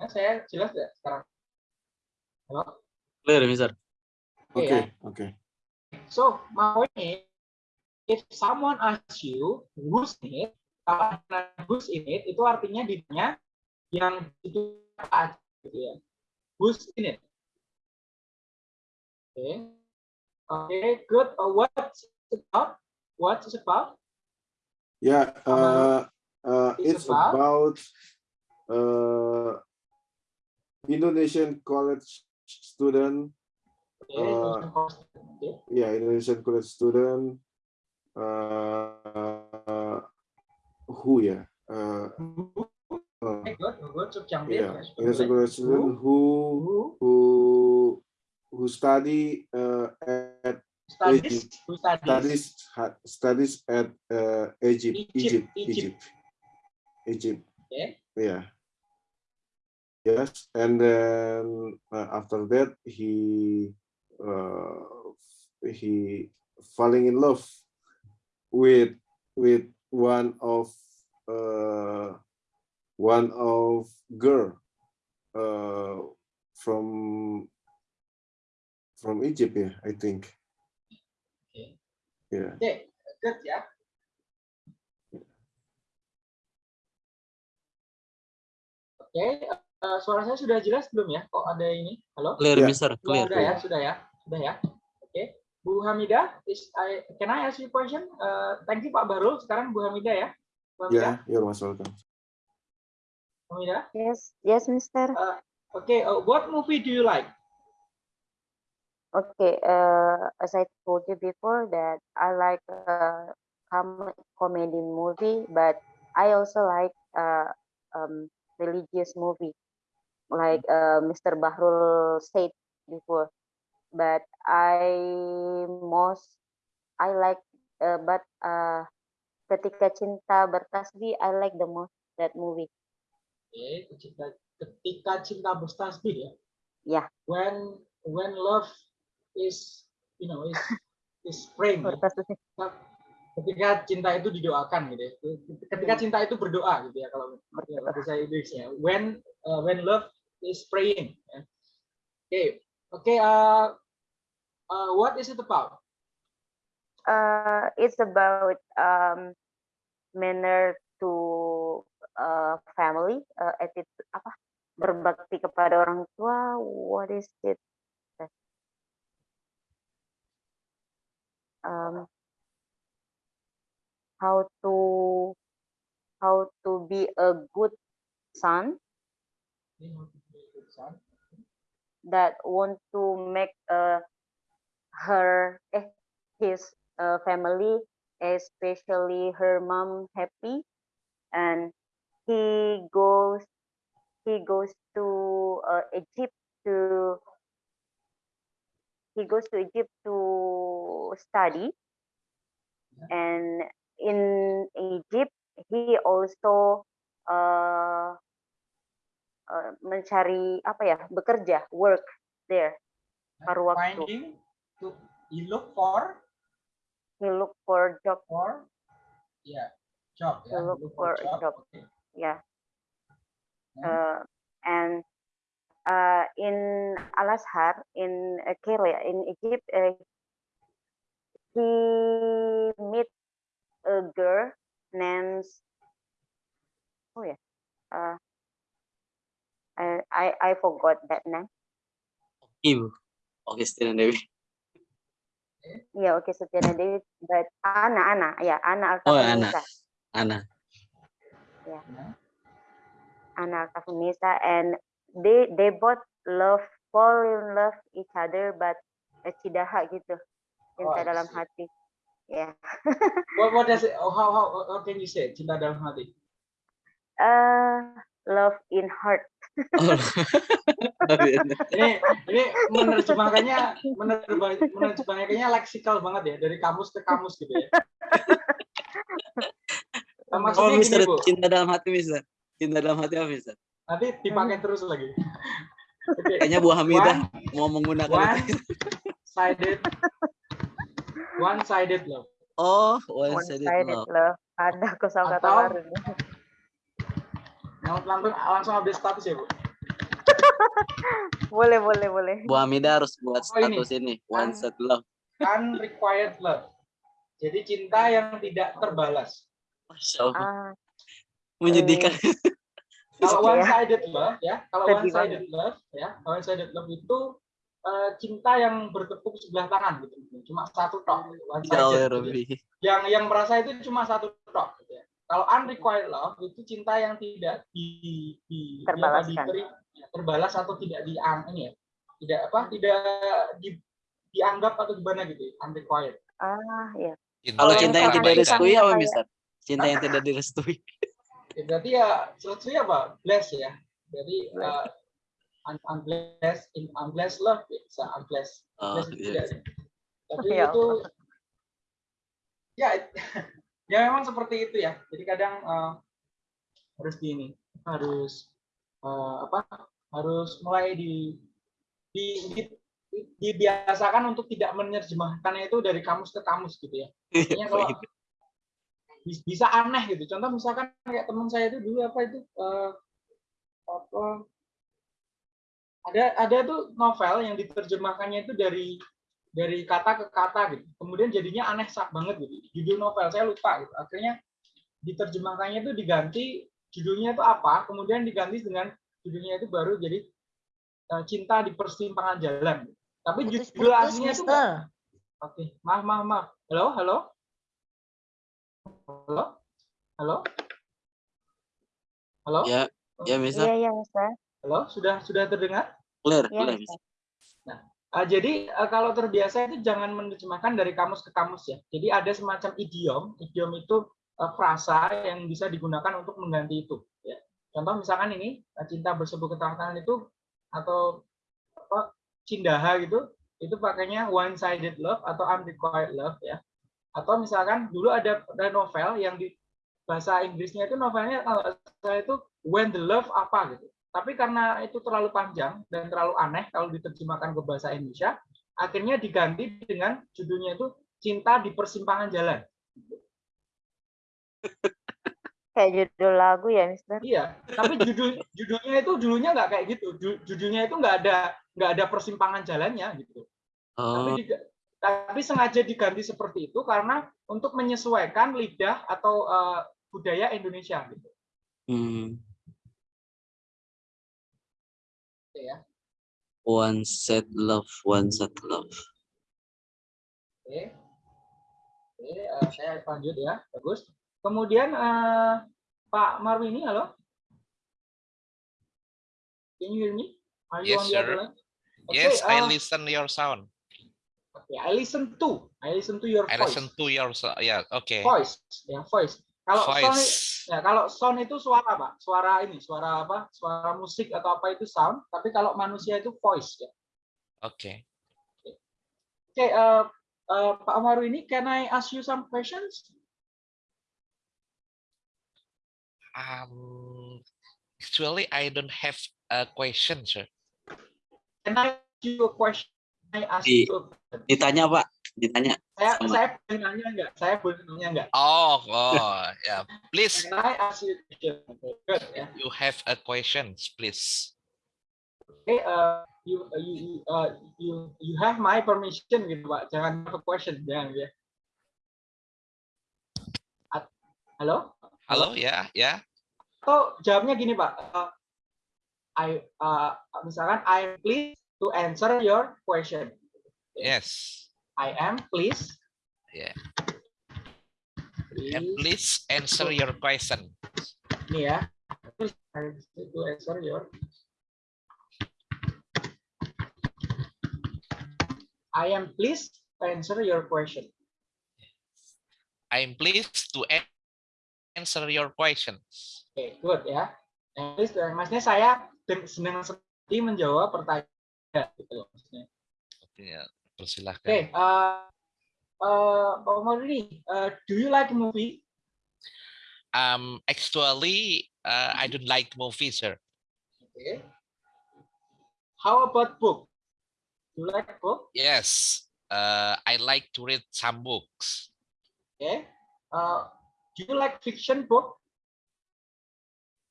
Saya jelas ya sekarang. Halo. Clear, Mister. okay okay So my point is, if someone asks you who's in it, kalau who's in it itu artinya dirinya yang itu gitu ya. Who's in it? Oke, okay. oke, good. Uh, what's it about? What's it about? Yeah, uh, uh, It's it's about- about uh, Indonesian college student. Uh, okay. Yeah, Indonesian college student. Uh, who ya? Uh, uh. Subjunctive. yeah, Indonesian college student who Who who study uh, at studies? Who studies? studies studies at uh, Egypt, Egypt, Egypt, Egypt. Egypt, Egypt. Okay. Yeah. Yes, and then uh, after that he uh, he falling in love with with one of uh, one of girl uh, from from Egypt, yeah, I think. Okay. Yeah. Okay, good ya. Oke, eh, suara saya sudah jelas belum ya? Kok ada ini? Halo? Clear, Yeah. Mister. Sudah, Clear. sudah ya, sudah ya, sudah ya. Oke, Bu Hamida, is I, can I ask you a question? Eh, thank you Pak Barul. Sekarang Bu Hamida ya. Bu Hamida, Yeah, you're most welcome. Bu Hamida. Yes, yes, Mister. Oke, eh, what movie do you like? Okay, uh, as I told you before that I like uh, com comedy movie, but I also like uh, um, religious movie, like uh, Mr. Bahrul said before. But I most I like, uh, but uh, ketika cinta bertasbih, I like the most that movie. Oke, ketika, ketika cinta bertasbih ya. Ya. When when love is you know is is praying. ya. Bertasbih. ketika cinta itu didoakan gitu ya. Ketika cinta itu berdoa gitu ya kalau ya, bahasa saya Inggrisnya. When uh, when love is praying. Oke, oke. uh, uh, what is it about? Uh, it's about um, manner to uh, family, uh, attitude apa berbakti kepada orang tua. What is it? Um, how to how to be a good son that want to make uh, her eh, his uh, family especially her mom happy. And he goes he goes to uh, egypt to he goes to egypt to study. And in egypt he also uh, uh, mencari apa ya bekerja work there. Paruh waktu. Finding to you look for He look for job. for ya job ya. To look for a job. Oke. Yeah. Hmm. Uh, and uh, in Al Azhar in uh, Cairo in Egypt, uh, he meet a girl named oh yeah, uh, I I I forgot that name. Ibu. Oke, Stina Dewi. Yeah, okay, Setiana Dewi, but Ana Ana, yeah, Ana Oh, Ana. Ana. Ya. Ana Altafunisa, and they they both love fall in love each other, but uh, cidaha gitu, cinta Oh, dalam see. hati. Yeah. What what does it? Oh, how how how can you say cinta dalam hati? Uh, love in heart. Oh. Ini ini menerjemahkannya menerjemah, menerjemahkannya leksikal banget ya dari kamus ke kamus gitu ya. Nah, oh, maksudnya gini Mister, bu, cinta dalam hati, Mister. Cinta dalam hati apa, Mister? nanti dipakai terus lagi. Oke, Kayaknya Bu Hamidah One- mau menggunakan one itu. sided, one sided love. Oh, one sided One-sided love. love. Ada kosakata baru nih. Yang langsung langsung update status ya bu. Boleh, boleh, boleh. Bu Hamidah harus buat Oh, ini. status ini, one Kan- set love. Unrequited love. Jadi cinta yang tidak terbalas. Masya Allah. Ah, Menyedihkan. Kalau Oke ya. one sided love ya, kalau one sided love ya, one sided love itu eh, cinta yang bertepuk sebelah tangan gitu. Cuma satu tok, one Ya sided. ya Rabbi. Yang yang merasa itu cuma satu tok gitu ya. Kalau unrequited love itu cinta yang tidak di, di Terbalaskan. diberi ya, terbalas atau tidak diang ini ya. Tidak apa? Tidak di, dianggap atau gimana gitu, ya, unrequited. ah, ya. Kalau cinta yang tidak direstui apa, Mister? Cinta yang tidak direstui. Ya, berarti ya selesai apa? Bless ya. Jadi uh, un- unblessed in unblessed love ya, bisa unblessed. Oh, Blessed iya. tidak sih. Tapi Ya itu ya it- ya memang seperti itu ya. Jadi kadang uh, harus di ini harus uh, apa? Harus mulai di di, di- dibiasakan untuk tidak menerjemahkannya itu dari kamus ke kamus gitu ya. Artinya kalau bis- bisa aneh gitu. Contoh misalkan kayak teman saya itu dulu apa itu eh, apa ada ada tuh novel yang diterjemahkannya itu dari dari kata ke kata gitu. Kemudian jadinya aneh sak banget gitu. Judul novel saya lupa gitu. Akhirnya diterjemahkannya itu diganti judulnya itu apa, kemudian diganti dengan judulnya itu baru jadi eh, cinta di persimpangan jalan. Tapi Putus judul putus aslinya itu. Oke, maaf, maaf, maaf. Halo, halo, halo, halo, halo, Ya, ya Mister. Iya, iya, Mister. halo, sudah sudah terdengar? Clear, Iya, clear. Mister. Ah, jadi eh, kalau terbiasa itu jangan menerjemahkan dari kamus ke kamus ya. Jadi ada semacam idiom, idiom itu eh, frasa yang bisa digunakan untuk mengganti itu. Ya. Contoh misalkan ini eh, cinta bersebut ketangan itu atau apa cindaha gitu, itu pakainya one sided love atau unrequited love ya. Atau misalkan dulu ada, ada novel yang di bahasa Inggrisnya itu novelnya kalau salah itu when the love apa gitu. Tapi karena itu terlalu panjang dan terlalu aneh kalau diterjemahkan ke bahasa Indonesia, akhirnya diganti dengan judulnya itu Cinta di Persimpangan Jalan. Kayak judul lagu ya, Mister. Iya, tapi judul judulnya itu dulunya nggak kayak gitu. Ju- Judulnya itu nggak ada nggak ada persimpangan jalannya gitu. Tapi Oh, diga- tapi sengaja diganti seperti itu karena untuk menyesuaikan lidah atau eh, budaya Indonesia gitu. hmm. Ya. One set love, one set love. Oke. Oke, eh, saya lanjut ya. Bagus. Kemudian eh, Pak Marwini, halo. Can you hear me? Are you Yes, on the sir. line? Okay, Yes, I uh, listen your sound. okay, I listen to. I listen to your I voice. listen to your. Yeah, okay. Voice, ya voice. Kalau sound, Voice. ya kalau sound itu suara pak, suara ini, suara apa? Suara musik atau apa itu sound. Tapi kalau manusia itu voice ya. Okay. Oke, eh, eh, Pak Marwini, can I ask you some questions? Um, actually, I don't have a question, sir. Can I you a question. I ask Di- you a question. Ditanya Pak, ditanya. Saya sama. saya boleh nanya enggak? Saya boleh nanya enggak? Oh, oh, yeah. Please, Can I ask you a question? Okay, good ya. you have a questions, please. Oke, uh, you you you, uh, you you have my permission gitu Pak. Jangan have a question, jangan ya. At- Halo? Halo, ya, ya. Atau jawabnya gini Pak. uh, I uh, misalkan I am pleased to answer your question. Yes. I am pleased. Yeah. Please, And please answer your question. Ini ya. Please, I am pleased to answer your. I am pleased to answer your question. I'm pleased to an- answer your questions. Oke, good ya. Please, uh, maksudnya saya senang sekali menjawab pertanyaan gitu loh maksudnya. Ya, persilahkan. Oke, uh, uh, Maulidi, uh, do you like movie? Um, actually, uh, I don't like movies, sir. Okay. How about book? Do you like book? Yes, uh, I like to read some books. Okay. Uh, do you like fiction book?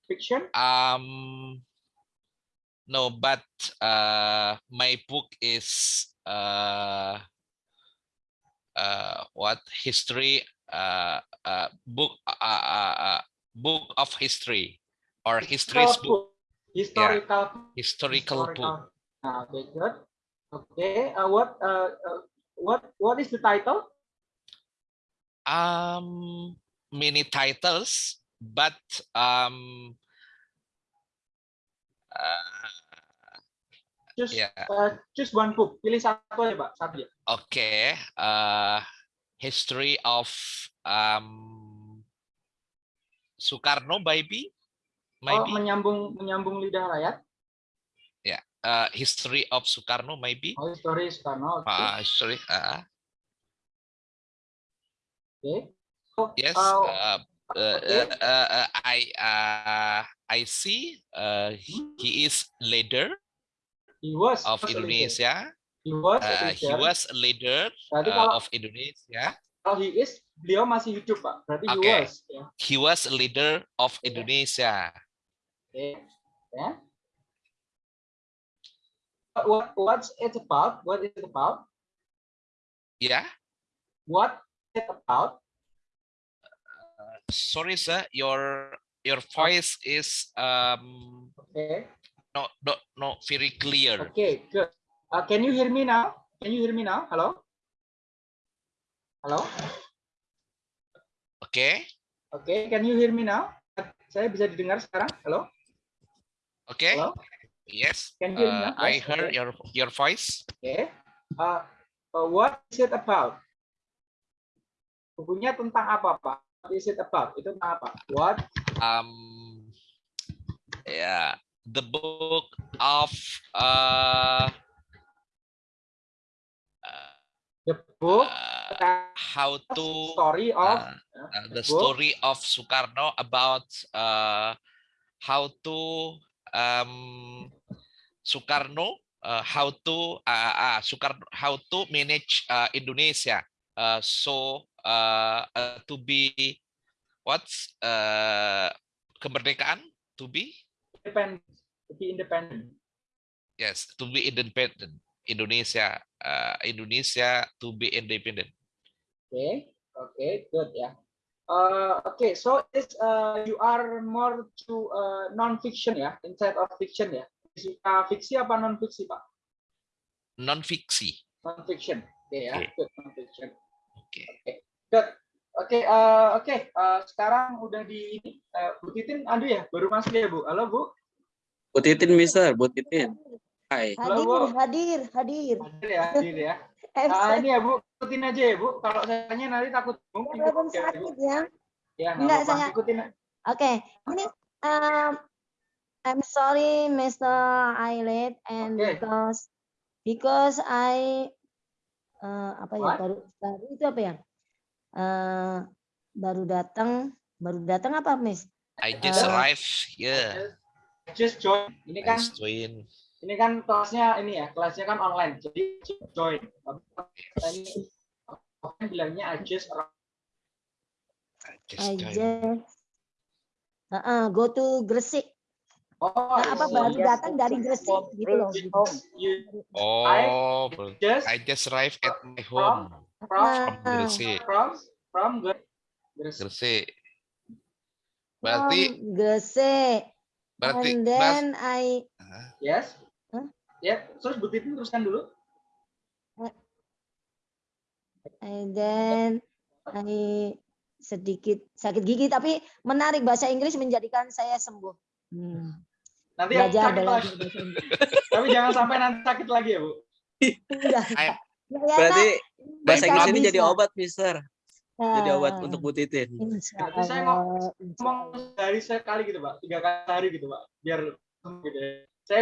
Fiction? Um, no, but uh, my book is uh, uh, what history uh, uh, book uh, uh, uh, book of history or history's book, Historical book. historical book. Ah, okay, good. Okay. Uh, what what what is the title? Um, many titles, but um, Just Yeah. uh, just one book. Pilih satu aja, Pak. Satu ya. okay. Uh, history of um, Soekarno, maybe, Oh, maybe. menyambung menyambung lidah rakyat. uh, history of Soekarno, maybe. Oh, story Soekarno. Oke. Uh, history. Uh, Oke. So, yes. uh, Uh, uh, okay. uh, uh, uh, I uh, I see. Uh, he is leader was of was leader. Indonesia. He was Uh, he leader. was a leader Berarti uh, kalau of Indonesia. kalau he is, beliau masih hidup, Pak. Berarti he Oke. was. Ya. He was a leader of Yeah. Indonesia. Oke. Ya. What what's it about? What is it about? Yeah. What is it about? Sorry, sir. Your your voice is um Okay. Not not not very clear. Okay, good. Uh, can you hear me now? Can you hear me now? Hello? Hello? Okay. Okay, can you hear me now? Saya bisa didengar sekarang? Halo? Okay. Hello? Yes. Can you hear me Uh, now? I Yes, heard okay. your your voice. Okay. Uh, uh, what is it about? Bukunya tentang apa, Pak? What is it about? Itu tentang apa? What? Um. Yeah. The book of uh. uh, The book uh, how to story of uh, uh, uh, the book. story of Soekarno about uh, how to um, Soekarno uh, how to uh, uh, Soekarno how to manage uh, Indonesia uh, so uh, uh, to be what's uh, kemerdekaan to be independent. To be independent. yes to be independent Indonesia uh, Indonesia to be independent Okay. Okay, good ya. Uh, okay, so it's uh, you are more to uh, non-fiction ya, instead of fiction ya. Suka fiksi apa non-fiksi, Pak? non fiksi Non-fiction. Oke ya, Oke. good non-fiction. oke Good. Oke, uh, oke. Uh, sekarang udah di. Uh, Bu Titin, aduh ya, baru masuk ya, Bu. Halo, Bu. Bu Titin, Mister, Bu Titin. Hai. Halo, Bu. hadir, hadir. Hadir ya, hadir ya. Ah, ini ya, Bu. Ikutin aja ya, Bu. Kalau saya tanya nanti takut mungkin belum ya, Bu. sakit ya. Ya, nggak Enggak, saya- Ikutin. Oke, ini um, I'm sorry, Mr. Ailet, and Oke. because because I uh, apa ya baru baru itu apa ya? Eh, baru datang, baru datang apa, Miss? I just Uh, arrived here Just join. Ini I kan just join ini kan kelasnya ini ya, kelasnya kan online, jadi join. Tapi Ini bilangnya I just. I I just joined. just Heeh, go to Gresik. Oh, Nah, apa I baru datang dari Gresik gitu loh. gitu. Oh, bro. just I just arrived at my home from from Nah, Gresik. from from Gre- Gresik. Gresik. Berarti from Gresik. Berarti And then I Yes. Hah? Ya, terus Bu Titin teruskan dulu. and then I sedikit sakit gigi tapi menarik bahasa Inggris menjadikan saya sembuh. Hmm. Nanti Belajar sakit lagi. Tapi jangan sampai nanti sakit lagi ya, Bu. Udah. I- Ya, ya, Berarti bahasa Inggris ini jadi obat, Mister. Jadi obat Ah, untuk Bu Titin. insya Berarti saya ngomong- insya Ngomong sehari sekali gitu, Pak. Tiga kali sehari gitu, Pak. Biar gitu ya. Saya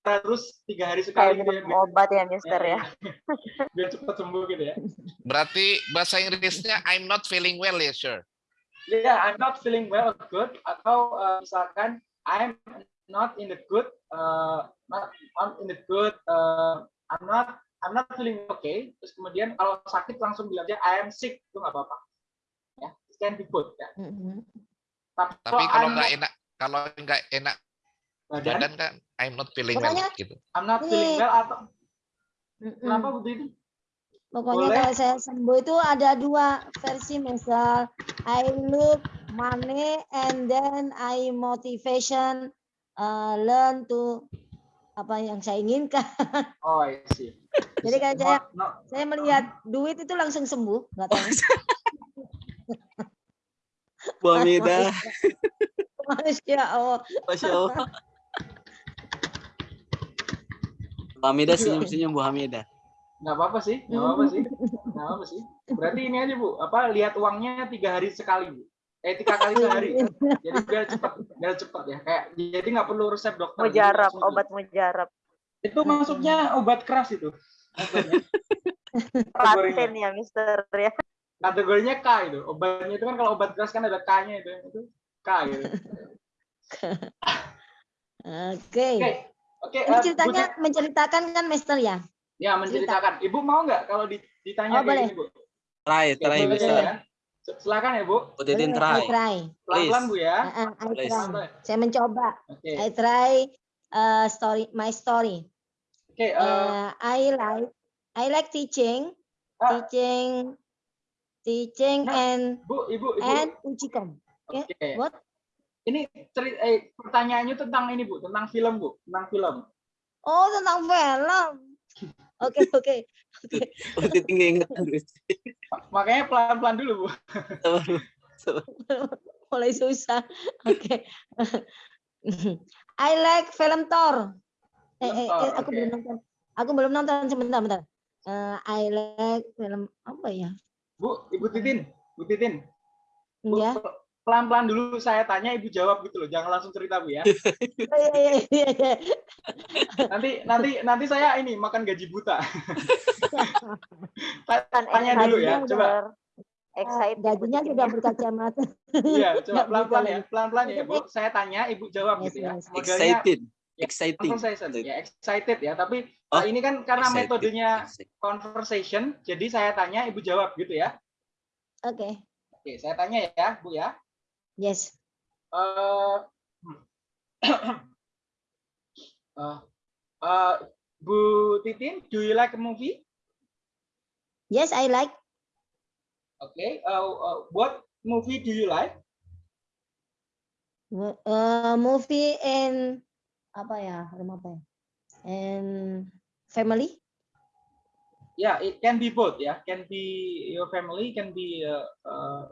terus tiga hari sekali gitu ya. biar- obat ya, Mister ya. Biar cepat sembuh gitu ya. berarti bahasa Inggrisnya I'm not feeling well ya, sir. Yeah, I'm not feeling well or good atau uh, misalkan I'm not in the good uh, not, not in the good uh, I'm not I'm not feeling okay. Terus kemudian kalau sakit langsung bilang aja I am sick itu nggak apa-apa. Ya, it can be good ya. Mm-mm. Tapi, Tapi kalau nggak enak, kalau nggak enak badan, badan kan I'm not feeling well Pokoknya- gitu. I'm not feeling Ini- well atau Mm-mm. kenapa begitu? Pokoknya Boleh. kalau saya sembuh itu ada dua versi misal I look money and then I motivation uh, learn to apa yang saya inginkan. Oh, I see. Jadi kan saya saya melihat duit itu langsung sembuh, nggak tahu. Bu Hamida, Masya Allah. Masya Allah. Bu Hamida senyum-senyum Bu Hamida. nggak apa-apa sih, nggak apa-apa sih, nggak apa-apa sih. Berarti ini aja bu, apa lihat uangnya tiga hari sekali bu, eh tiga kali sehari. Jadi biar cepet, biar cepet ya. Kayak jadi nggak perlu resep dokter. Mujarab, obat mujarab. Itu maksudnya obat keras itu. Laten ya, Mister ya. kategorinya K itu. Obatnya itu kan kalau obat keras kan ada K-nya itu, itu K gitu. Oke. Oke, oke. Ini eh, Bu ceritanya Tit- menceritakan kan Mister ya? ya menceritakan. Ibu mau nggak kalau di- ditanya Oh, kayak boleh. gini bu? Try, try boleh Mister. ya. Silakan ya bu. Bu I try. try. Pelan-pelan bu ya. Uh, uh, I try. Saya mencoba. Oke, I try uh, story my story. Oke. eh, Uh, I like I like teaching, ah, teaching, teaching Nah, and Bu, ibu, ibu. and ujikom. Oke. What? Ini cerita eh, pertanyaannya tentang ini Bu, tentang film Bu, tentang film. Oh tentang film. Oke oke oke. Nggak ingat. Makanya pelan-pelan dulu Bu. Mulai susah. Oke. I like film Thor. Eh, eh, eh, aku oke. belum nonton. Aku belum nonton sebentar bentar. Eh, I like film apa ya? Bu, Ibu Titin, Bu Titin. Bu, Ya. pe- Pelan-pelan dulu saya tanya, Ibu jawab gitu loh. Jangan langsung cerita Bu ya. Oh, iya, iya, iya, iya. Nanti nanti nanti saya ini makan gaji buta. Ta- Tanya dulu ya, coba. Excited. Gajinya sudah berkacamata. Iya, coba pelan-pelan ya, pelan-pelan ya, Bu. Saya tanya, Ibu jawab Yes, gitu ya. yes. Excited. Ya, Exciting. conversation, ya excited ya. Tapi Oh, uh, ini kan karena Excited. metodenya conversation, jadi saya tanya, Ibu jawab gitu ya. Oke. Oke, saya tanya ya, Bu ya. Yes. Eh, uh, uh, Bu Titin, do you like a movie? Yes, I like. Okay. Uh, uh, what movie do you like? Uh, movie and apa ya? Film apa ya? And family. Yeah, it can be both. Yeah, can be your family, can be uh, uh,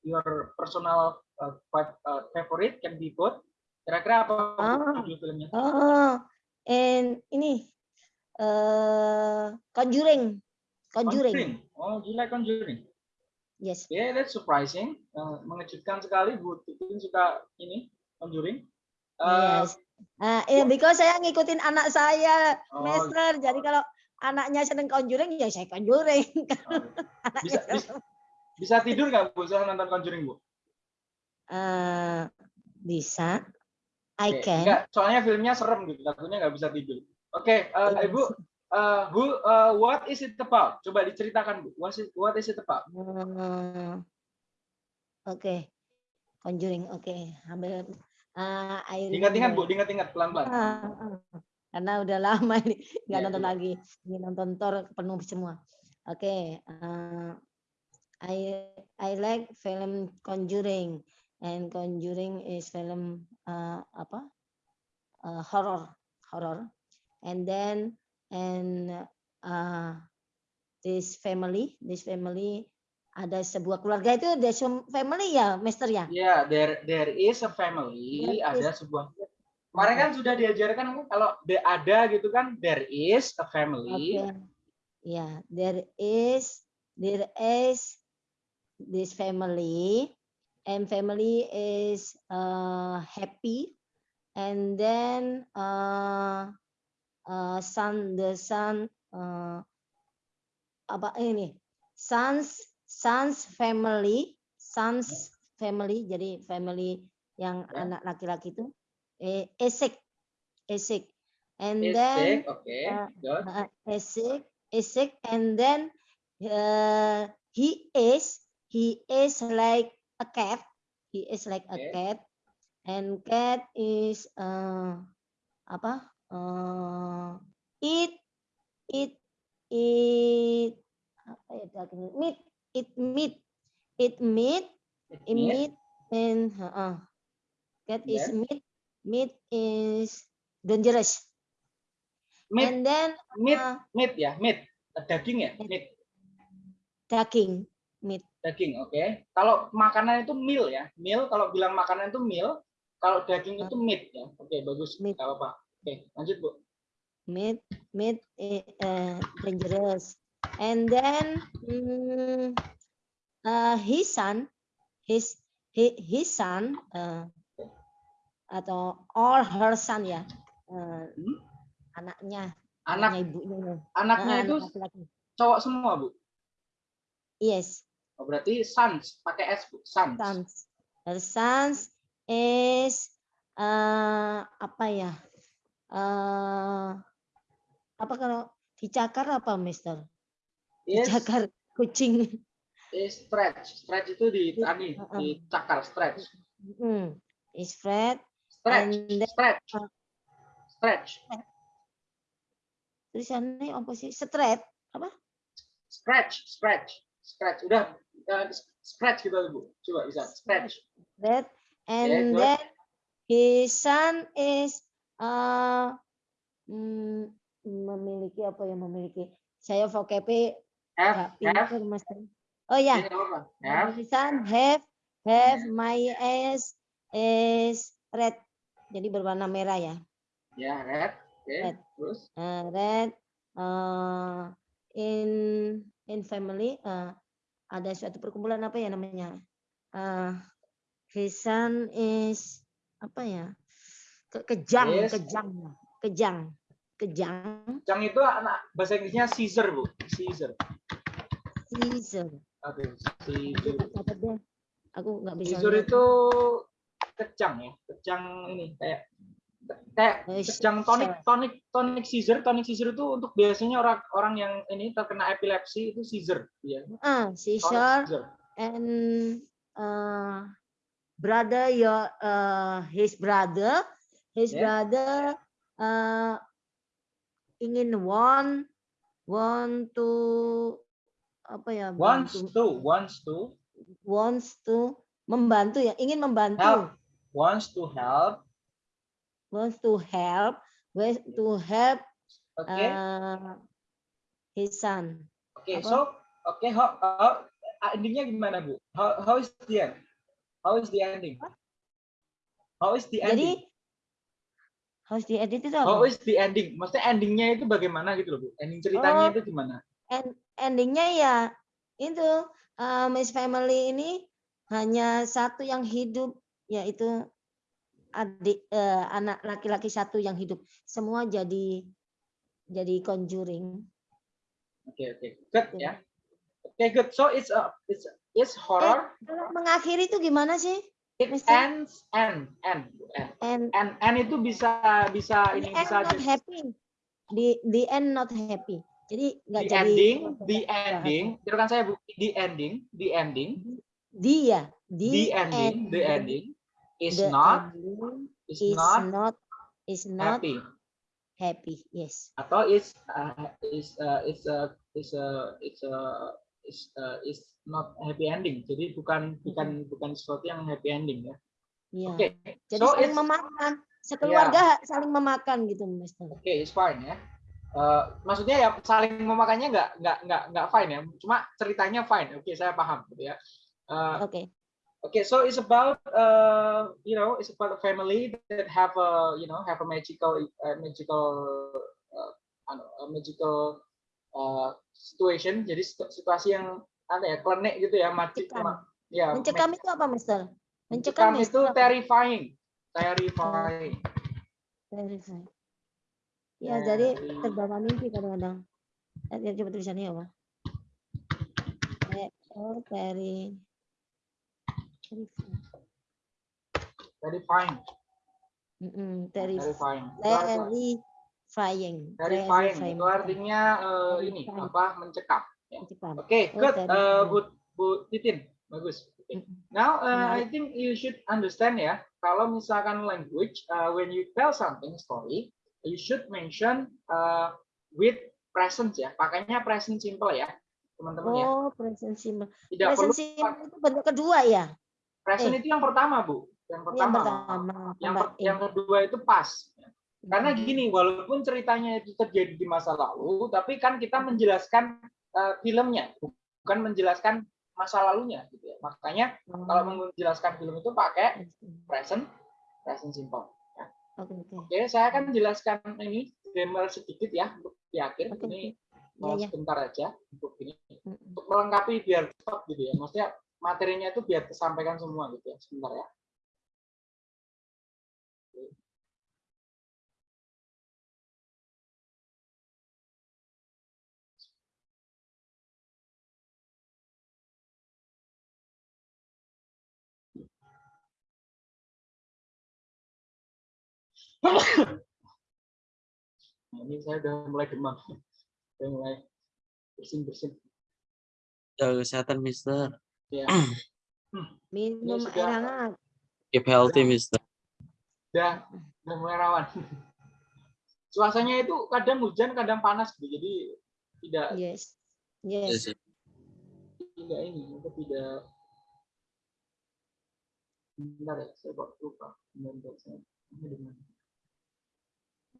your personal uh, uh, favorite, can be both. Kira-kira apa Ah. judul filmnya? Oh, and ini uh, Conjuring. Conjuring. Oh, do you like Conjuring? Yes. Yeah, that's surprising. Uh, mengejutkan sekali Bu Titin suka ini Conjuring. Uh, Yes. Ah, eh, because saya ngikutin anak saya, Oh, Master. Jadi kalau anaknya seneng Conjuring, ya saya Conjuring. Anaknya bisa, seneng. bisa, bisa tidur nggak Bu setelah nonton Conjuring Bu? Eh, bisa. I Oke, can. Enggak, soalnya filmnya serem gitu, takutnya nggak bisa tidur. Oke, eh, Ibu, eh, Bu, eh, what is it about? Coba diceritakan, Bu. What is, what is it about? Uh, Oke, Conjuring. Oke, ambil. Uh, I Diingat-ingat, Bu, remember. diingat-ingat pelan-pelan. Ah, ah. Karena udah lama ini nggak Iya, nonton coba. lagi. Ini nonton Thor penuh semua. Oke, uh, I I like film Conjuring and Conjuring is film uh, apa? Uh, horror, horror. And then and uh, this family, this family ada sebuah keluarga itu there's some family ya, Mister ya? Ya, there there is a family, There ada is- sebuah. Kemarin kan sudah diajarkan kan kalau the- ada gitu kan, there is a family. Okay. Yeah, there is there is this family and family is uh, happy and then uh, uh, son the son uh, apa ini sons sons family sons family jadi family yang Ya. anak laki-laki itu eh, esek esek and Is then oke, uh, good. uh, Isaac, Isaac, and then uh, he is he is like a cat. He is like a Okay. cat, and cat is uh, apa? Uh, eat eat eat apa ya daging meat eat meat eat meat It's eat meat. meat and uh, cat is Then? meat meat is dangerous. Meat, And then meat, uh, meat ya, meat. Daging ya, meat. daging meat Daging, oke. Kalau makanan itu meal ya, meal. Kalau bilang makanan itu meal, kalau daging itu meat ya. Oke, bagus. Meat. Gak apa-apa. Oke, lanjut Bu. meat meat uh, dangerous and then mm, uh, his son his his, his son uh, atau all her son ya uh, Hmm? anaknya Anak. anaknya ibunya anaknya Ah, itu anak cowok semua Bu. yes. Oh, berarti sons pakai s Bu, sons. sons. Her sons is uh, apa ya? Uh, apa kalau dicakar apa mister Is, dicakar kucing is stretch. Stretch itu di tani, Uh-uh. dicakar stretch. Hmm, is. Stretch, And then- stretch. uh, Stretch. Tulisannya apa sih? Straight. Scratch, scratch, scratch. Udah eh, scratch gitu Bu. Coba bisa scratch. Fred. And good. then his son is uh, mm, memiliki apa yang memiliki? Saya vocabnya Have, have. Oh ya, apa? Have. have my eyes is red. Jadi berwarna merah ya. Ya, red. Red. terus. uh, red uh, in in family uh, ada suatu perkumpulan apa ya namanya uh, his son is apa ya Ke- kejang Yes. kejang kejang kejang Yang itu anak bahasa Inggrisnya Caesar, Bu. Caesar. Caesar Oke, Aku Caesar. aku nggak bisa Caesar itu kejang ya. Kejang ini kayak kayak Eh, kejang tonik tonik tonik Caesar, tonik Caesar itu untuk biasanya orang orang yang ini terkena epilepsi itu Caesar ya. ah Tonic Caesar Caesar. and uh, brother your uh, his brother his Yeah. brother uh, ingin want want to apa ya Wants bantu- to, wants to wants to membantu ya ingin membantu help, wants to help. wants to help wants to help Oke. uh, his son Oke, apa? so oke, how, how- ah, endingnya gimana bu? How, how is the end? How is the ending? How is the jadi ending? harus diedit itu How apa? is the ending? Maksudnya endingnya itu bagaimana gitu loh bu? Ending ceritanya Oh. itu gimana? End- endingnya ya itu uh, Miss Family ini hanya satu yang hidup yaitu adik eh, anak laki-laki satu yang hidup semua jadi jadi conjuring Oke oke, good Gitu. ya. Oke good. So it's a it's it's horror. kalau mengakhiri itu gimana sih and and and And and and itu bisa bisa the ini end bisa not jadi- happy. The the end not happy. Jadi nggak jadi ending the ending itu kan saya bu- the ending the ending Dia, the the, ending the ending is the not ending is is not not is not happy happy. Yes. atau is uh, is uh, is a is a is a is uh, is not happy ending jadi bukan bukan bukan sesuatu yang happy ending ya Iya. oke Jadi so saling memakan. Sekeluarga saling memakan gitu, Mister. oke it's fine ya Eh, maksudnya ya saling memakannya nggak nggak nggak nggak fine ya cuma ceritanya fine oke saya paham gitu ya Eh, Oke. Okay, so it's about uh, you know, it's about a family that have a you know have a magical uh, magical uh, a magical uh, situation. Jadi situ- situasi yang apa ya klenik gitu ya, magic Mencekam. ya. Mencekam ma- itu apa, Mister? mencekam Mencekam itu apa? terrifying, terrifying. Verify. Ya, jadi Very- terbawa mimpi kadang-kadang. Lihat coba tulisannya apa? Eh, Oh, very. Verify. Terrifying, Mm-mm, terif- terrifying. Terrifying. Terrifying itu artinya uh, ini Terrifying. apa mencekam. Ya. Oke, Oh, good. Uh, Bu, Bu Titin, bagus. Mm-mm. Now, uh, I think you should understand ya, kalau misalkan language, uh, when you tell something story, you should mention uh, with present ya. Pakainya present simple ya, teman-teman ya. Oh, present simple. Tidak perlu Present simple itu bentuk kedua ya? present eh. itu yang pertama, Bu. Yang Yang pertama. pertama. Yang, per- yang eh. kedua itu pas. Karena Mm. gini, walaupun ceritanya itu terjadi di masa lalu, tapi kan kita menjelaskan uh, filmnya, bukan menjelaskan masa lalunya. Gitu ya. Makanya kalau Oh, menjelaskan film itu pakai present. present, present simple. ya. Oke, oke. Oke, saya akan jelaskan ini grammar sedikit ya untuk di akhir. Oke, Ini oke. uh, Ya, ya. sebentar aja untuk ini, Mm-mm. untuk melengkapi biar cepat gitu ya. Maksudnya materinya itu biar tersampaikan semua gitu ya. Sebentar ya. Nah, ini saya udah mulai demam. Udah mulai bersin-bersin. Jaga kesehatan, Mister. Ya. Minum air hangat. Keep healthy, Mister. udah udah mulai rawan. Suasananya itu kadang hujan, kadang panas gitu. Jadi tidak Yes. Yes. Yes. tidak ini, itu tidak Bentar ya, saya lupa. Bentar, saya. Ini mana?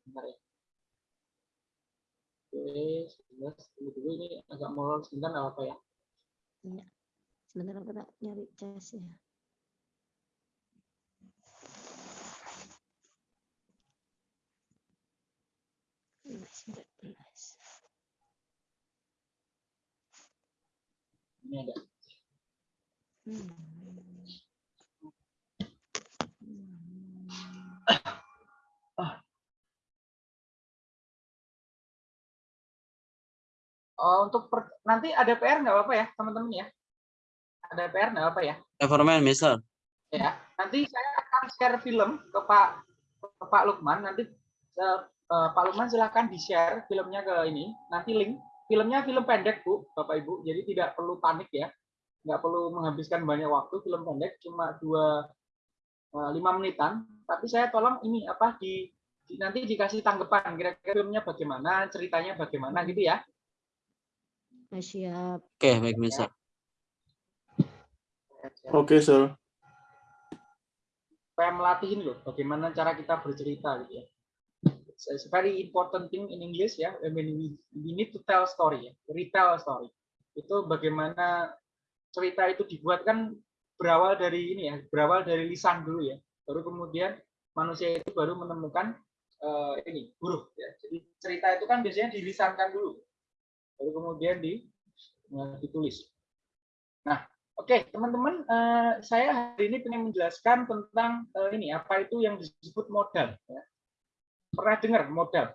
Bentar ya. Oke, sebentar. Tunggu dulu ini agak molor sebentar nggak apa ya. Sebentar aku tak nyari cas ya. Sembilan belas. Ini ada. Hmm. Oh, untuk per- nanti ada PR nggak apa-apa ya, teman-teman ya? Ada PR nggak apa ya? Mind, Mister. ya nanti saya akan share film ke Pak ke Pak Lukman nanti eh, eh, Pak Lukman silahkan di share filmnya ke ini nanti link filmnya film pendek Bu Bapak Ibu jadi tidak perlu panik ya nggak perlu menghabiskan banyak waktu film pendek cuma dua eh, lima menitan tapi saya tolong ini apa di, di- nanti dikasih tanggapan kira-kira filmnya bagaimana ceritanya bagaimana gitu ya Ah, Siap. Oke, baik, Mister. Okay, sir. supaya melatih ini loh bagaimana cara kita bercerita gitu ya. It's very important thing in English ya. I mean, we, we need to tell story ya, retell a story. Itu bagaimana cerita itu dibuat kan berawal dari ini ya, berawal dari lisan dulu ya. Baru kemudian manusia itu baru menemukan eh, ini huruf ya. Jadi cerita itu kan biasanya dilisankan dulu, baru kemudian di eh, ditulis. Nah, Oke, teman-teman, eh, saya hari ini ingin menjelaskan tentang eh, ini apa itu yang disebut modal. ya. Pernah dengar modal?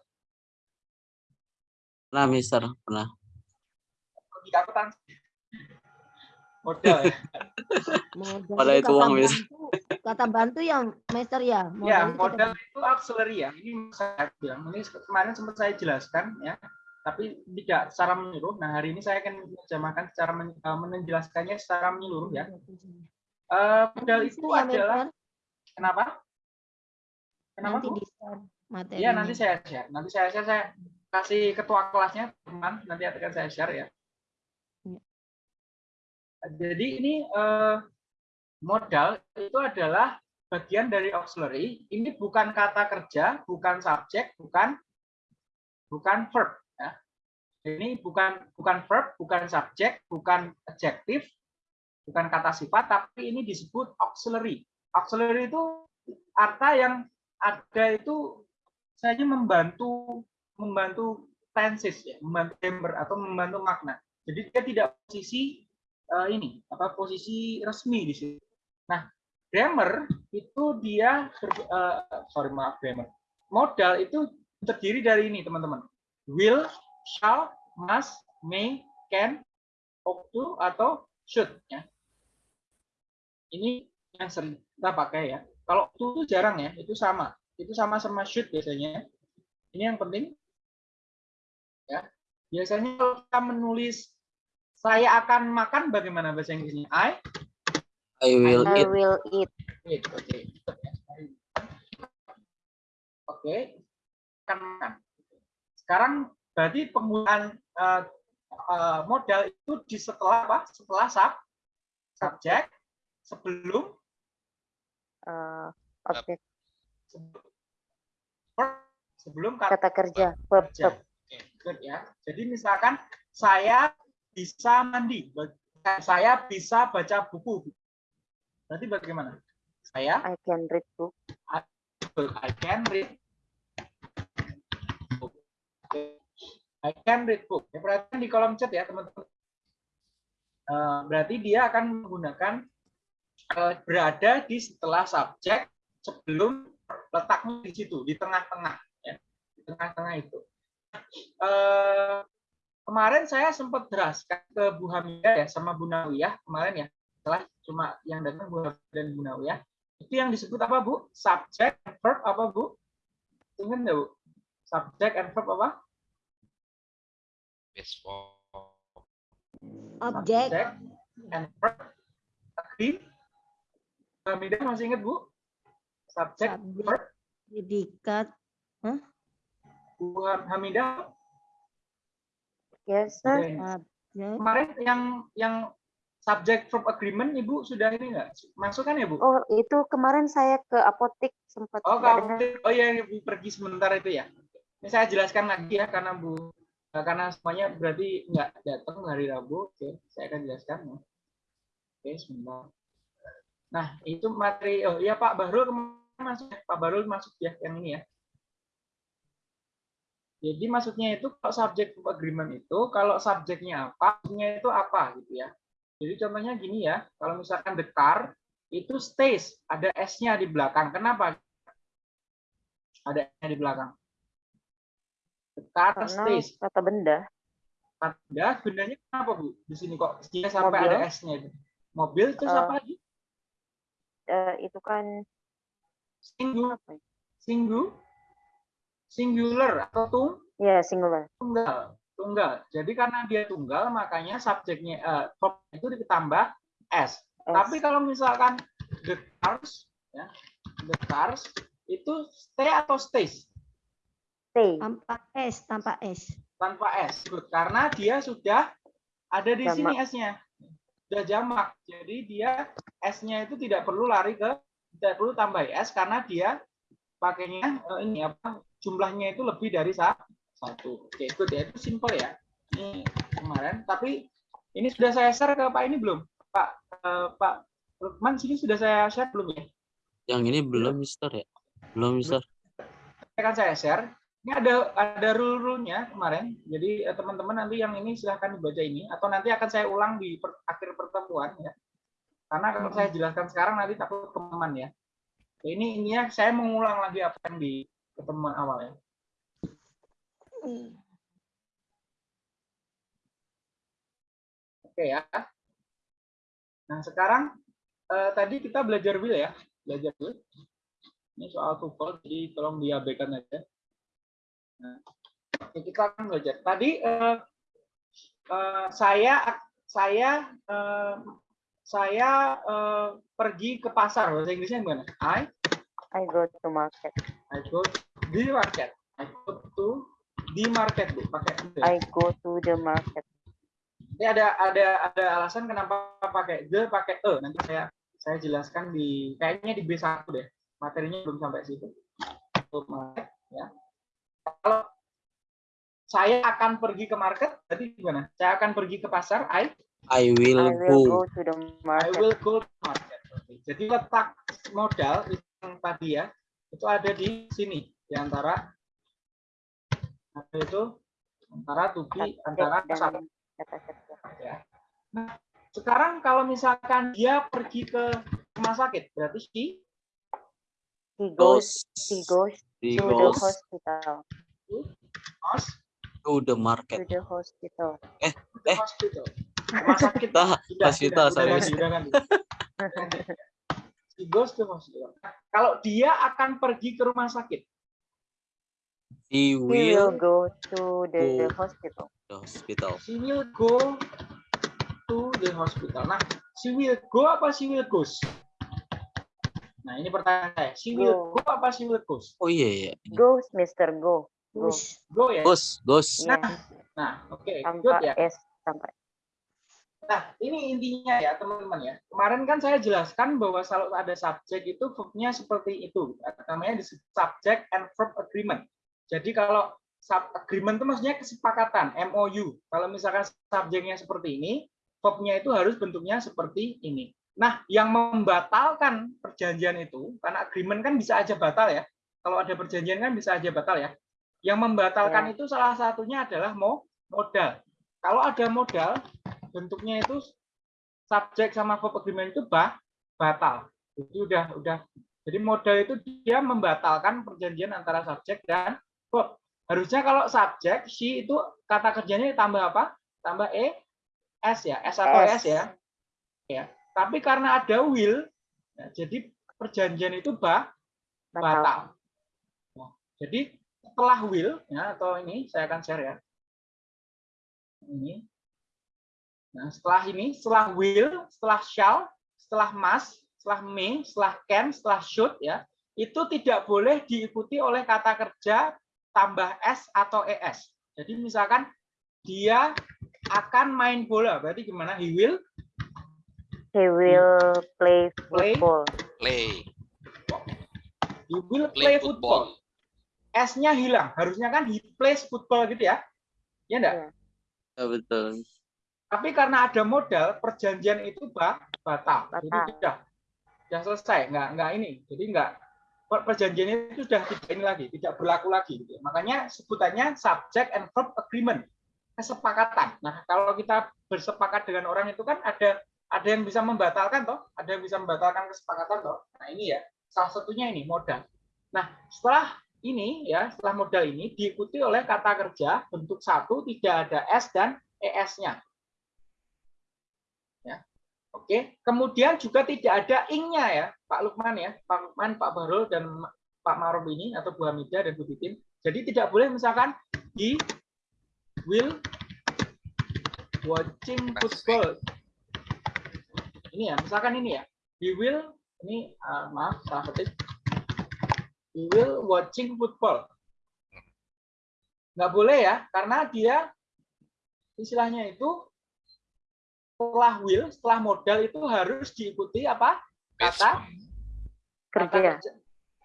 Pernah, Mister. Pernah. Di akuntansi. Modal. ya. Modal itu uang, mampu. kata bantu ya, Master ya. Ya, itu kata modal itu auxiliary ya. Ini saya bilang, ini kemarin sempat saya jelaskan ya, tapi tidak secara menyeluruh. Nah, hari ini saya akan menerjemahkan secara men- eh, menjelaskannya secara menyeluruh ya. Eh, modal Nanti itu ya, adalah kenapa? Kenapa? Nanti di materinya. Iya, nanti saya share. Nanti saya share, saya kasih ketua kelasnya, teman. Nanti akan saya share ya. Iya. Jadi ini eh, modal itu adalah bagian dari auxiliary. Ini bukan kata kerja, bukan subjek, bukan bukan verb. Ini bukan bukan verb, bukan subjek, bukan adjektif, bukan kata sifat, tapi ini disebut auxiliary. Auxiliary itu arta yang ada itu saya membantu membantu tenses ya, membantu grammar atau membantu makna. Jadi dia tidak posisi eh, ini apa posisi resmi di sini. Nah, grammar itu dia eh, sorry maaf grammar. Modal itu terdiri dari ini teman-teman. Will, shall, must, may, can, ought to atau should ya. Ini yang sering kita pakai ya. Kalau to itu jarang ya, itu sama. Itu sama sama should biasanya. Ini yang penting ya. Biasanya kalau kita menulis saya akan makan bagaimana bahasa Inggrisnya? I I will I eat. will eat. eat. Oke. Oke. Akan makan. Sekarang berarti penggunaan eh, eh, modal itu di setelah apa? Setelah sub, subjek, sebelum eh, objek sebelum kata kata kerja verb kerja. Oke, good ya. Jadi misalkan saya bisa mandi, saya bisa baca buku. Berarti bagaimana? Saya I can read book. I can read book. I can read book. Ya, perhatikan di kolom chat ya teman-teman. Eh, berarti dia akan menggunakan eh, berada di setelah subjek sebelum letaknya di situ di tengah-tengah ya di tengah-tengah itu. Eh, kemarin saya sempat jelaskan ke Bu Hamidah ya sama Bu Nawiyah kemarin ya setelah cuma yang datang Bu Hamidah dan Bu Nawiyah itu yang disebut apa Bu? Subject and verb apa Bu? Ingat nggak Bu? Subject and verb apa? Best for Objek. Subject and verb. Hamidah masih ingat Bu? Subject, Subjek. verb. Predikat. Bu Hamidah Yes, sir. Oke. Subjek. kemarin yang yang subject verb agreement Ibu sudah ini nggak masuk kan ya Bu? Oh, itu kemarin saya ke apotek sempat Oh, kamu, dengar. oh ya, Ibu pergi sebentar itu ya. Ini saya jelaskan lagi ya, karena Bu, eh, karena semuanya berarti nggak datang hari Rabu. Oke, saya akan jelaskan. ya. Oke, sebentar. Nah, itu materi. Oh iya Pak Bahrul kemarin masuk. ya. Pak Bahrul masuk ya, yang ini ya. Jadi maksudnya itu kalau verb agreement itu kalau subjeknya apa, maksudnya itu apa gitu ya. Jadi contohnya gini ya, kalau misalkan the car itu stays, ada s-nya di belakang. Kenapa? Ada s-nya di belakang. Karena stays. kata benda. Benda, bendanya kenapa Bu? Di sini kok dia sampai Mobil. ada s-nya itu. Mobil terus Eh, apa lagi? Eh, itu kan apa ya? singu, singular atau tung, Ya, singular. tunggal tunggal jadi karena dia tunggal makanya subjeknya verb itu ditambah s S. tapi kalau misalkan the cars ya the cars itu stay atau stays stay. Tanpa S, tanpa S. tanpa s Good. karena dia sudah ada di Jamak. sini s-nya sudah jamak jadi dia s-nya itu tidak perlu lari ke tidak perlu tambah s karena dia pakainya eh, ini apa jumlahnya itu lebih dari sa- satu oke good ya itu simple ya ini kemarin tapi ini sudah saya share ke pak ini belum pak eh, pak Lukman sini sudah saya share belum ya Yang ini belum, Mister ya? Belum, Mister. akan saya share ini ada ada rule rule-nya kemarin. Jadi eh, teman-teman nanti yang ini silahkan dibaca ini atau nanti akan saya ulang di per- akhir pertemuan ya. Karena kalau saya jelaskan sekarang nanti takut teman ya. Ini ininya saya mengulang lagi apa yang di pertemuan awal ya. Oke ya. Nah sekarang eh, tadi kita belajar will ya. Belajar dulu. Ini soal TOEFL, jadi tolong diabaikan aja. Nah, kita akan belajar. Tadi eh, eh, saya saya eh, saya eh, pergi ke pasar. Bahasa Inggrisnya gimana? I I go to market. I go to the market. I go to the market, Bu. Pakai the. I go to the market. Ini ada ada ada alasan kenapa pakai the pakai e. Nanti saya saya jelaskan di kayaknya di B1 deh. Materinya belum sampai situ. Untuk market, ya. Kalau saya akan pergi ke market, berarti gimana? Saya akan pergi ke pasar. I I will I will go. go to the I market. will go to market. Oke. Jadi letak modal yang tadi ya, itu ada di sini di antara apa itu antara Subjek antara kerja. ya. Nah, sekarang kalau misalkan dia pergi ke rumah sakit, berarti He goes. Goes. He goes He to the goes hospital. goes to the To market. the hospital. Eh, to the eh. hospital. Rumah sakit. Sudah, hospital, sudah, sorry. udah ganti, udah ganti. She goes to hospital. Kalau dia akan pergi ke rumah sakit, He He will will go to the go. hospital. the hospital. she will go to the hospital. Nah, she will go apa she will goes? Nah, ini pertanyaan saya. She will Go. go apa she will goes? Oh iya iya. Ini. Goes, Mister, go. Go. Push. Go ya. Goes, goes. Yes. Nah, oke, good Tanpa ya. S. Tanpa Nah, ini intinya ya, teman-teman ya. Kemarin kan saya jelaskan bahwa kalau ada subjek itu verb-nya seperti itu. Namanya di subject and verb agreement. Jadi kalau sub agreement itu maksudnya kesepakatan, MOU. Kalau misalkan subjeknya seperti ini, verb-nya itu harus bentuknya seperti ini. Nah, yang membatalkan perjanjian itu, karena agreement kan bisa aja batal ya. Kalau ada perjanjian kan bisa aja batal ya. Yang membatalkan itu salah satunya adalah mo modal. Kalau ada modal, bentuknya itu subjek sama verb agreement itu bah, batal. Jadi udah udah jadi modal itu dia membatalkan perjanjian antara subjek dan verb. Harusnya kalau subjek she itu kata kerjanya ditambah apa? Tambah e s ya, s atau s, S. ya. Ya. Tapi karena ada will, ya, jadi perjanjian itu bah, batal. batal. Nah, jadi setelah will ya atau ini saya akan share ya. Ini. Nah, setelah ini, setelah will, setelah shall, setelah must, setelah may, setelah can, setelah should ya, itu tidak boleh diikuti oleh kata kerja tambah s atau es. Jadi misalkan dia akan main bola, berarti gimana? He will He will play Play. football. Play. he will Play play football. S-nya hilang. Harusnya kan he plays football gitu ya. Ya enggak? Iya. Ya, betul. Tapi karena ada modal, perjanjian itu ba- batal. Jadi Batal. sudah, sudah selesai. Nggak, nggak ini. Jadi nggak per- perjanjian itu sudah tidak ini lagi, tidak berlaku lagi. Gitu. Makanya sebutannya subject and verb agreement, kesepakatan. Nah, kalau kita bersepakat dengan orang itu kan ada ada yang bisa membatalkan toh, ada yang bisa membatalkan kesepakatan toh. Nah ini ya, salah satunya ini modal. Nah setelah ini ya, setelah modal ini diikuti oleh kata kerja bentuk satu tidak ada s dan es-nya. Ya, oke. Kemudian juga tidak ada ing-nya ya, Pak Lukman ya, Pak Lukman, Pak Barul dan Pak Marob ini atau Bu Hamidah dan Bu Titin. Jadi tidak boleh misalkan he will watching football ini ya, misalkan ini ya, he will, ini uh, maaf, salah ketik, he will watching football. Nggak boleh ya, karena dia istilahnya itu setelah will, setelah modal itu harus diikuti apa? Kata, kata Kerja.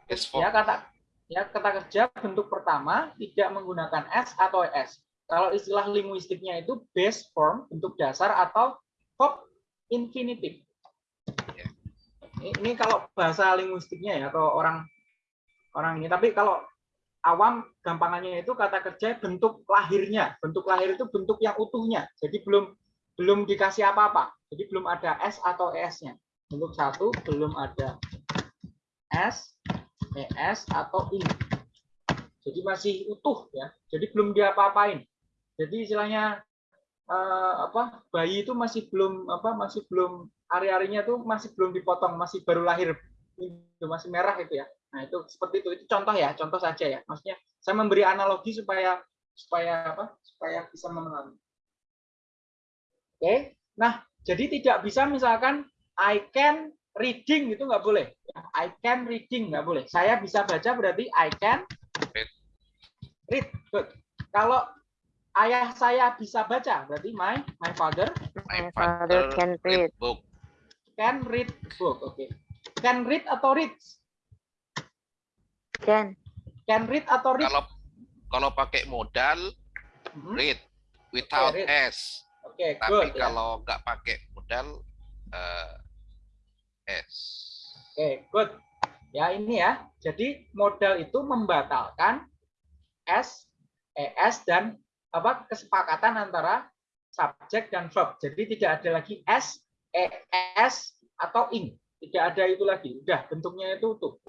Best ya kata ya kata kerja bentuk pertama tidak menggunakan s atau s. Kalau istilah linguistiknya itu base form bentuk dasar atau verb infinitif. Ini, ini kalau bahasa linguistiknya ya atau orang orang ini. Tapi kalau awam gampangannya itu kata kerja bentuk lahirnya. Bentuk lahir itu bentuk yang utuhnya. Jadi belum belum dikasih apa-apa. Jadi belum ada s atau es-nya. Bentuk satu belum ada s, es atau ini. Jadi masih utuh ya. Jadi belum diapa-apain. Jadi istilahnya eh, apa bayi itu masih belum apa masih belum ari-arinya tuh masih belum dipotong masih baru lahir window masih merah itu ya. Nah, itu seperti itu. Itu contoh ya, contoh saja ya. Maksudnya saya memberi analogi supaya supaya apa? Supaya bisa memahami. Oke. Nah, jadi tidak bisa misalkan I can reading itu nggak boleh. I can reading nggak boleh. Saya bisa baca berarti I can read. Good. Kalau ayah saya bisa baca berarti my my father My father can read. book. can read book. Oke. Can read atau reads? Can. Can read atau read? Kalau kalau pakai modal Mhm. read without read. s. Oke, Tapi good. ya. kalau nggak pakai modal eh, s. Oke, good. Ya, ini ya. Jadi modal itu membatalkan S, ES dan apa kesepakatan antara subjek dan verb. Jadi tidak ada lagi S, ES atau ing. Tidak ada itu lagi. Udah bentuknya itu utuh.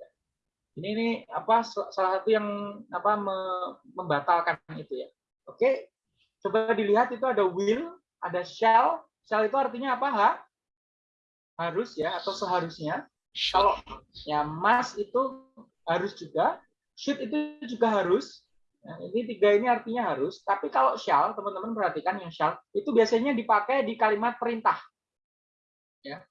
Ini ini apa sal- salah satu yang apa me- membatalkan itu ya. Oke. Coba dilihat itu ada will, ada shall. Shall itu artinya apa? Ha? Harus ya atau seharusnya kalau ya must itu harus juga should itu juga harus Nah, ini tiga ini artinya harus tapi kalau shall teman-teman perhatikan yang shall itu biasanya dipakai di kalimat perintah. Ya.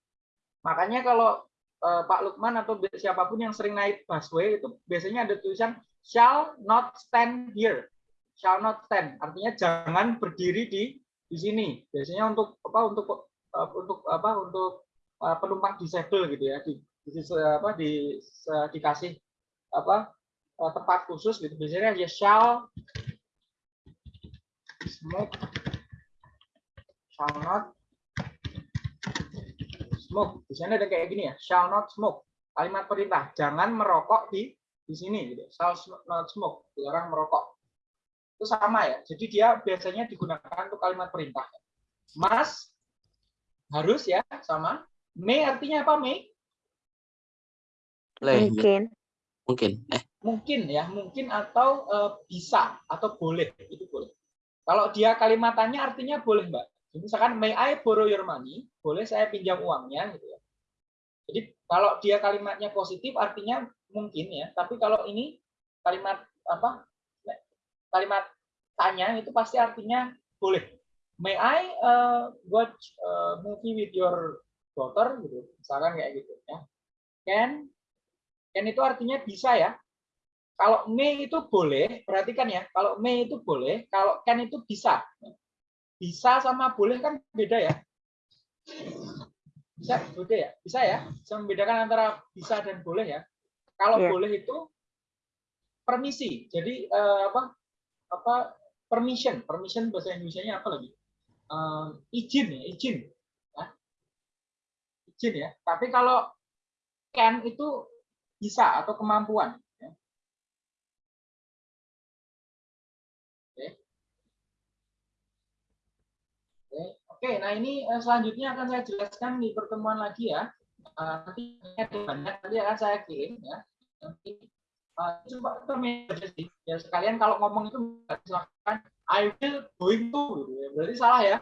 Makanya kalau eh, Pak Lukman atau siapa pun yang sering naik busway itu biasanya ada tulisan shall not stand here. Shall not stand artinya jangan berdiri di di sini. Biasanya untuk apa untuk eh, untuk apa untuk uh, penumpang disabel gitu ya di, di apa di dikasih apa uh, tempat khusus gitu. Biasanya ya shall. Smoke. Shall not. Smoke. Biasanya ada kayak gini ya. Shall not smoke. Kalimat perintah. Jangan merokok di di sini gitu. Shall not smoke. Dilarang merokok. Itu sama ya. Jadi dia biasanya digunakan untuk kalimat perintah. Must harus ya. Sama. May artinya apa may? Leh, Mungkin. mungkin. Eh, mungkin ya mungkin atau eh, bisa atau boleh itu boleh. Kalau dia kalimatannya artinya boleh mbak. Misalkan may I borrow your money? Boleh saya pinjam uangnya gitu ya. Jadi kalau dia kalimatnya positif artinya mungkin ya. Tapi kalau ini kalimat apa kalimat tanya itu pasti artinya boleh. May I uh, watch uh, movie with your daughter? Gitu. Misalkan kayak gitu ya. Can can itu artinya bisa ya kalau may itu boleh, perhatikan ya. Kalau may itu boleh, kalau can itu bisa. Bisa sama boleh kan beda ya. Bisa beda ya? Bisa ya? Bisa membedakan antara bisa dan boleh ya. Kalau Iya. boleh itu permisi. Jadi eh, apa? Apa permission? Permission bahasa Indonesia-nya apa lagi? Eh, izin ya, izin. Ya. Izin ya. Tapi kalau can itu bisa atau kemampuan. ya. Oke, nah ini eh, selanjutnya akan saya jelaskan di pertemuan lagi ya. Eh, nanti banyak nanti akan saya kirim ya. Nanti eh, coba. Ya sekalian kalau ngomong itu silakan I will going to gitu ya. Berarti salah ya.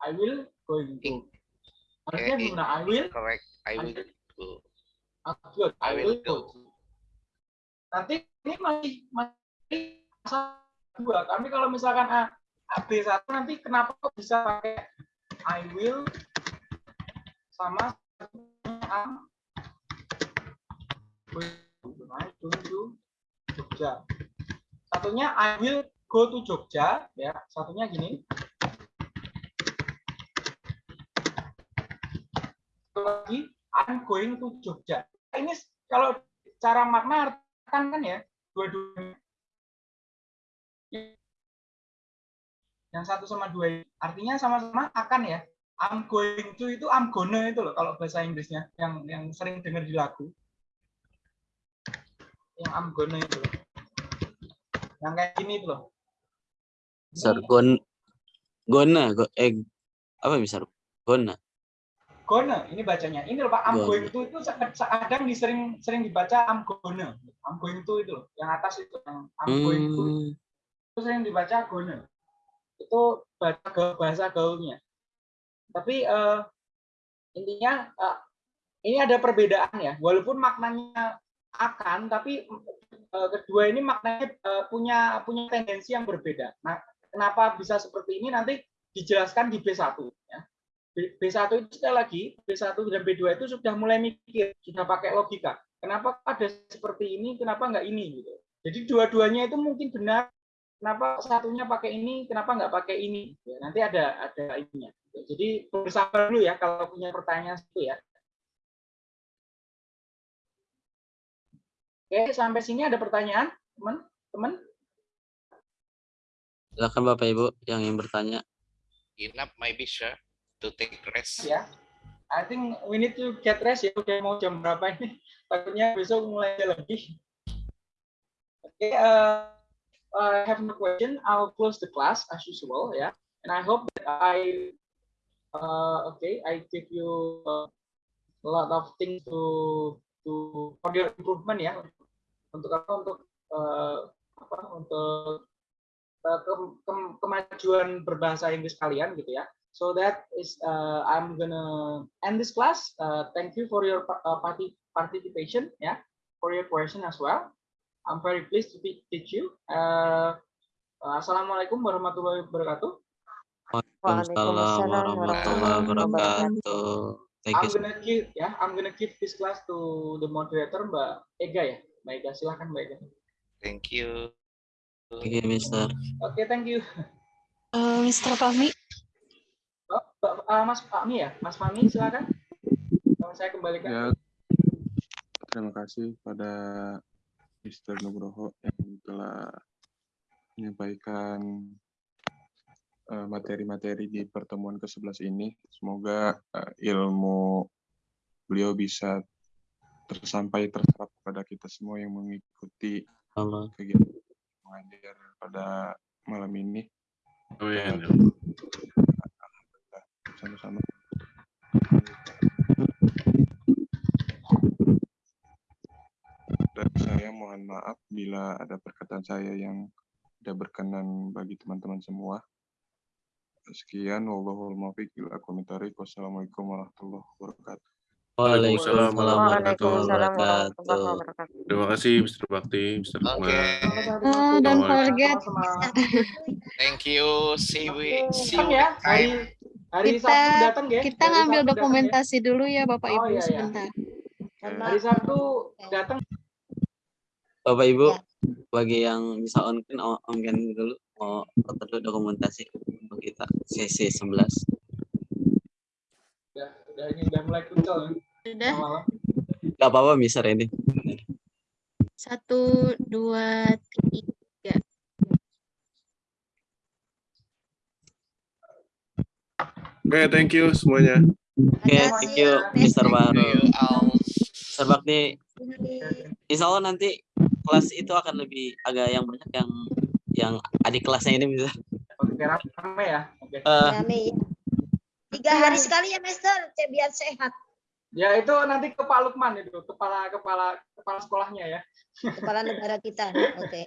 I will going to. Harusnya Eh, gimana? I will Correct. I will go. Ah, good. I will go. Nanti ini masih masih dua. Kami kalau misalkan A, A B satu nanti kenapa kok bisa pakai I will sama am going to Jogja. Satunya I will go to Jogja ya. Satunya gini. Lagi I'm going to Jogja. Ini kalau cara makna kan kan ya dua-duanya. Yang satu sama dua artinya sama-sama akan ya. I'm going to itu I'm gonna itu loh kalau bahasa Inggrisnya yang yang sering dengar di lagu. Yang I'm gonna itu loh. Yang kayak gini itu loh. Ini Sir, gon, gona, go, eh, apa bisa? Gona. gonna ini bacanya ini loh pak I'm Gonna. going to itu kadang disering sering dibaca I'm gonna I'm going to itu loh yang atas itu yang I'm going to Hmm, itu sering dibaca gonna itu bahasa gaul, gaulnya tapi eh, intinya eh, ini ada perbedaan ya, walaupun maknanya akan, tapi eh, kedua ini maknanya eh, punya punya tendensi yang berbeda. Nah, kenapa bisa seperti ini nanti dijelaskan di B1 ya. B- B1 itu sekali lagi, B1 dan B2 itu sudah mulai mikir, sudah pakai logika. Kenapa ada seperti ini, kenapa nggak ini gitu. Jadi dua-duanya itu mungkin benar. Kenapa satunya pakai ini, kenapa nggak pakai ini? Ya, nanti ada ada ininya. Jadi bersabar dulu ya kalau punya pertanyaan itu ya. Oke, sampai sini ada pertanyaan, teman? Teman? Silakan Bapak Ibu yang ingin bertanya. Enough maybe sure to take rest. Ya. I think we need to get rest ya. Udah mau jam berapa ini? Takutnya besok mulai lagi. Oke, uh, I have no question. I'll close the class as usual ya. And I hope that I uh, okay, I give you uh, a lot of things to to for your improvement ya. Untuk apa? Untuk uh, apa? Untuk uh, ke- ke- kemajuan berbahasa Inggris kalian gitu ya. So that is uh, I'm gonna end this class. Uh, thank you for your uh, parti- participation, yeah, for your question as well. I'm very pleased to te- teach you. Uh, uh, Assalamualaikum warahmatullahi wabarakatuh. Waalaikumsalam warahmatullahi wabarakatuh. Thank you. I'm gonna give, ya, I'm gonna give this class to the moderator Mbak Ega ya, Mbak Ega. Silahkan Mbak Ega. Thank you. Thank you, Mister. Oke, thank you. Eh, Mr. Fahmi, Oh, Mbak- uh, Mas Fahmi ya, Mas Fahmi silakan. Uh, Saya kembalikan. Ya, terima kasih pada Mr. Nugroho yang telah menyampaikan eh, materi-materi di pertemuan ke-11 ini. Semoga eh, ilmu beliau bisa tersampai terserap kepada kita semua yang mengikuti Allah. kegiatan mengajar pada malam ini. Amin. Dan, maaf bila ada perkataan saya yang tidak berkenan bagi teman-teman semua. Sekian, wallahul muwaffiq ila thoriq. Wassalamualaikum warahmatullahi wabarakatuh. Waalaikumsalam warahmatullahi wabarakatuh. Terima kasih Mr. Bakti, Mr. Okay. uh, don't forget Thank you. See we see you ya, next hari time. hari Kita- Sabtu datang ya. kita Hari ngambil ya. dokumentasi dulu ya Bapak Oh, Ibu iya, iya. sebentar. Hari Sabtu datang. Bapak Ibu, Ya. bagi yang bisa on cam on dulu mau foto dulu dokumentasi untuk kita sesi 11. Udah, udah ini udah mulai kucel. Sudah Malam. Gak apa-apa Mister ini. satu dua tiga. Oke, thank you semuanya. Oke, thank you Mister Baru. Mister Bakti, Insya Allah nanti kelas itu akan lebih agak yang banyak yang yang adik kelasnya ini bisa. Oke, rame ya. Oke. Rame ya. Tiga hari sekali ya, Master, cek biar sehat. Ya itu nanti ke Pak Lukman itu, kepala kepala kepala sekolahnya ya. Kepala negara kita. Oke.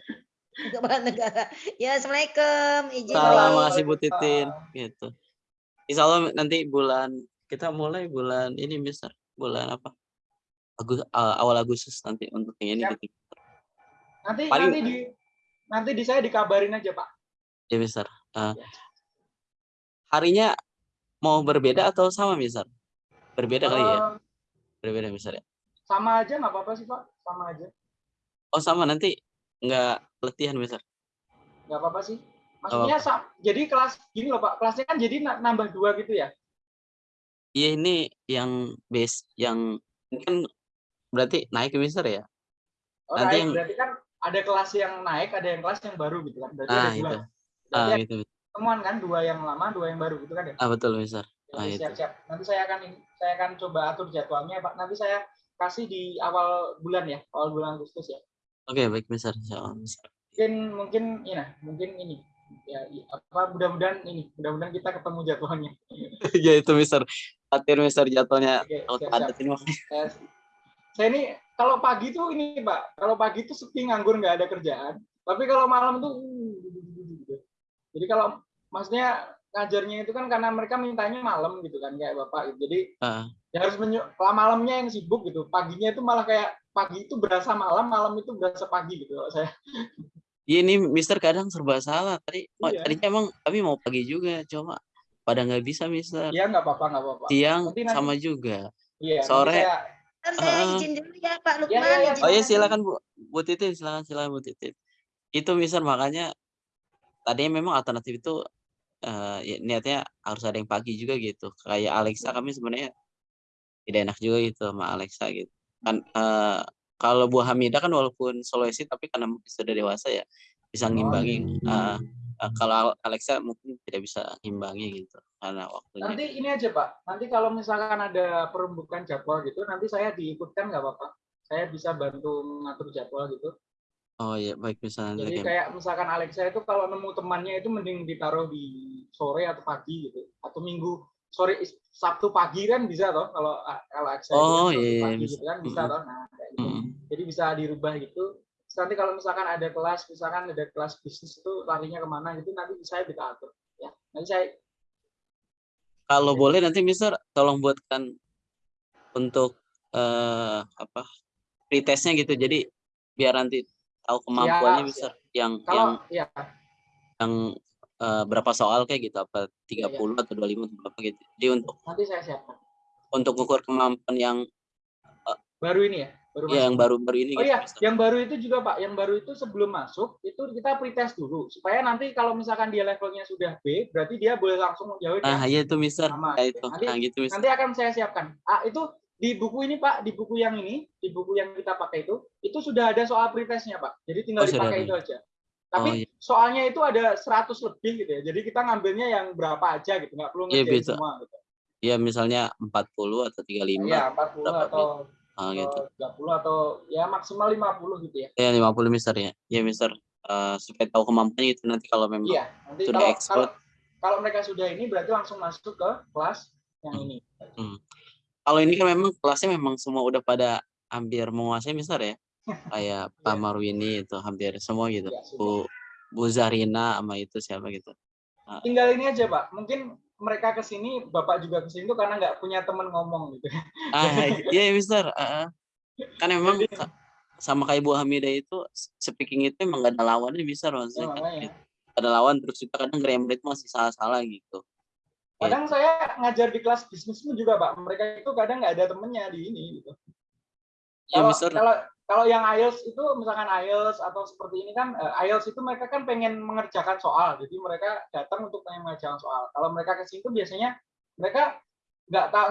Kepala negara. Ya, Assalamualaikum. Izin. Salam, makasih Bu Titin. Gitu. Insya Allah nanti bulan kita mulai bulan ini Mister. Bulan apa? Agus, eh, awal Agustus nanti untuk yang ini Siap. Nanti Paling- nanti di nanti di saya dikabarin aja Pak. Ya Mister. Eh, Ya. harinya mau berbeda atau sama Mister? Berbeda kali ya? Eh, Berbeda Mister ya? sama aja nggak apa-apa sih Pak, sama aja. Oh sama nanti nggak latihan Mister? Nggak apa-apa sih. Maksudnya sa- jadi kelas gini loh Pak, kelasnya kan jadi na- nambah dua gitu ya. Iya ini yang base yang ini kan berarti naik Mister ya? Oh, Nanti naik, yang- berarti kan ada kelas yang naik, ada yang kelas yang baru gitu kan. Berarti Ah ada dua. itu. Berarti Ah ada gitu. pertemuan kan, dua yang lama, dua yang baru gitu kan ya. Ah betul Mister. Ah itu. siap-siap. Nanti saya akan saya akan coba atur jadwalnya Pak. Nanti saya kasih di awal bulan ya, awal bulan Agustus ya. Oke baik Mister. Mungkin mungkin ini nah, mungkin ini ya apa mudah-mudahan ini, mudah-mudahan kita ketemu jadwalnya. ya itu Mister. Latihan Mister jadwalnya Oke, siap-siap. padat ini saya ini kalau pagi tuh ini Pak, kalau pagi tuh sepi nganggur nggak ada kerjaan. Tapi kalau malam tuh uh. Jadi kalau maksudnya ngajarnya itu kan karena mereka mintanya malam gitu kan kayak bapak gitu. Jadi Ah, ya harus malamnya yang sibuk gitu. Paginya itu malah kayak pagi itu berasa malam, malam itu berasa pagi gitu kalau saya. Iya ini Mister kadang serba salah. Tadi oh, Iya. tadinya emang kami mau pagi juga, cuma pada nggak bisa Mister. Iya nggak apa-apa nggak apa-apa. Siang Nanti- nanti- sama juga. Iya. Sore. saya- Ntar saya Ah. izin dulu ya Pak Ya, Lukman. ya, ya. izin Oh iya silakan Bu, Bu Titin, silakan silakan Bu Titin. Itu Mister makanya tadinya memang alternatif itu eh, ya, niatnya harus ada yang pagi juga gitu. Kayak Alexa kami sebenarnya tidak enak juga gitu sama Alexa gitu. Kan eh, kalau Bu Hamidah kan walaupun soloisti tapi karena sudah dewasa ya bisa ngimbangi. Eh, eh, kalau Alexa mungkin tidak bisa ngimbangi gitu karena waktunya. Nanti ini aja Pak, nanti kalau misalkan ada perembukan jadwal gitu, nanti saya diikutkan nggak apa-apa. Saya bisa bantu mengatur jadwal gitu. Oh iya baik misalnya Jadi kayak misalkan Alexa itu kalau nemu temannya itu mending ditaruh di sore atau pagi gitu, atau minggu sore Sabtu pagi kan bisa toh kalau kalau Alexa itu Oh, Sabtu iya, pagi bisa. gitu kan bisa Mm-mm. toh. Nah, kayak gitu. Mm. Jadi bisa dirubah gitu. Terus nanti kalau misalkan ada kelas, misalkan ada kelas bisnis itu larinya ke mana gitu, nanti saya bisa atur. Ya, nanti saya Kalau boleh nanti Mister tolong buatkan untuk eh apa pretestnya gitu. Jadi biar nanti tahu kemampuannya Siap, Mister yang yang kalau ya yang eh, berapa soal kayak gitu apa Iya, 30 atau 25 atau berapa gitu. Jadi untuk nanti saya siapkan. untuk ukur kemampuan yang Baru ini ya, baru ya masuk. yang baru-baru ini Oh gitu iya, Mister. yang baru itu juga Pak, yang baru itu sebelum masuk itu kita pretest dulu supaya nanti kalau misalkan dia levelnya sudah B, berarti dia boleh langsung menjawab Nah, yang iya itu Mister. sama. Nah, itu. Nanti Nah, gitu Mister. nanti akan saya siapkan. Ah, itu di buku ini Pak, di buku yang ini, di buku yang kita pakai itu, itu sudah ada soal pretestnya Pak. Jadi tinggal Oh, dipakai itu aja. Tapi Oh, iya. soalnya itu ada 100 lebih gitu ya. Jadi kita ngambilnya yang berapa aja gitu, nggak perlu ngerjain bisa. semua gitu. Iya, misalnya 40 atau 35 Iya, 40 berapa atau Ah, gitu. atau 30 atau ya maksimal 50 gitu ya. Ya 50 Mister ya. Ya Mister Eh, supaya tahu kemampuannya itu nanti kalau memang Iya, nanti sudah kalau, kalau expert kalau mereka sudah ini berarti langsung masuk ke kelas yang ini. Hmm. Kalau ini kan memang kelasnya memang semua udah pada hampir menguasai Mister ya. Kayak Pak Marwini itu hampir semua gitu. Iya, sudah. Bu Bu Zarina sama itu siapa gitu. Nah, Tinggal ini aja, Pak. Mungkin mereka ke sini, Bapak juga ke sini tuh karena nggak punya teman ngomong gitu. ah iya Mister. ah, ah. Kan memang sa- sama kayak Bu Hamidah itu speaking itu emang gak ada lawannya Mister Ya, maksudnya kan. makanya. Gak ada lawan terus juga kadang grammar itu masih salah-salah gitu. Kadang saya ngajar di kelas bisnis pun juga, Pak. Mereka itu kadang nggak ada temennya di ini gitu. Iya Kalau Mister. kalau kalau yang IELTS itu misalkan IELTS atau seperti ini kan eh, IELTS itu mereka kan pengen mengerjakan soal. Jadi mereka datang untuk pengen mengerjakan soal. Kalau mereka ke sini tuh biasanya mereka nggak tahu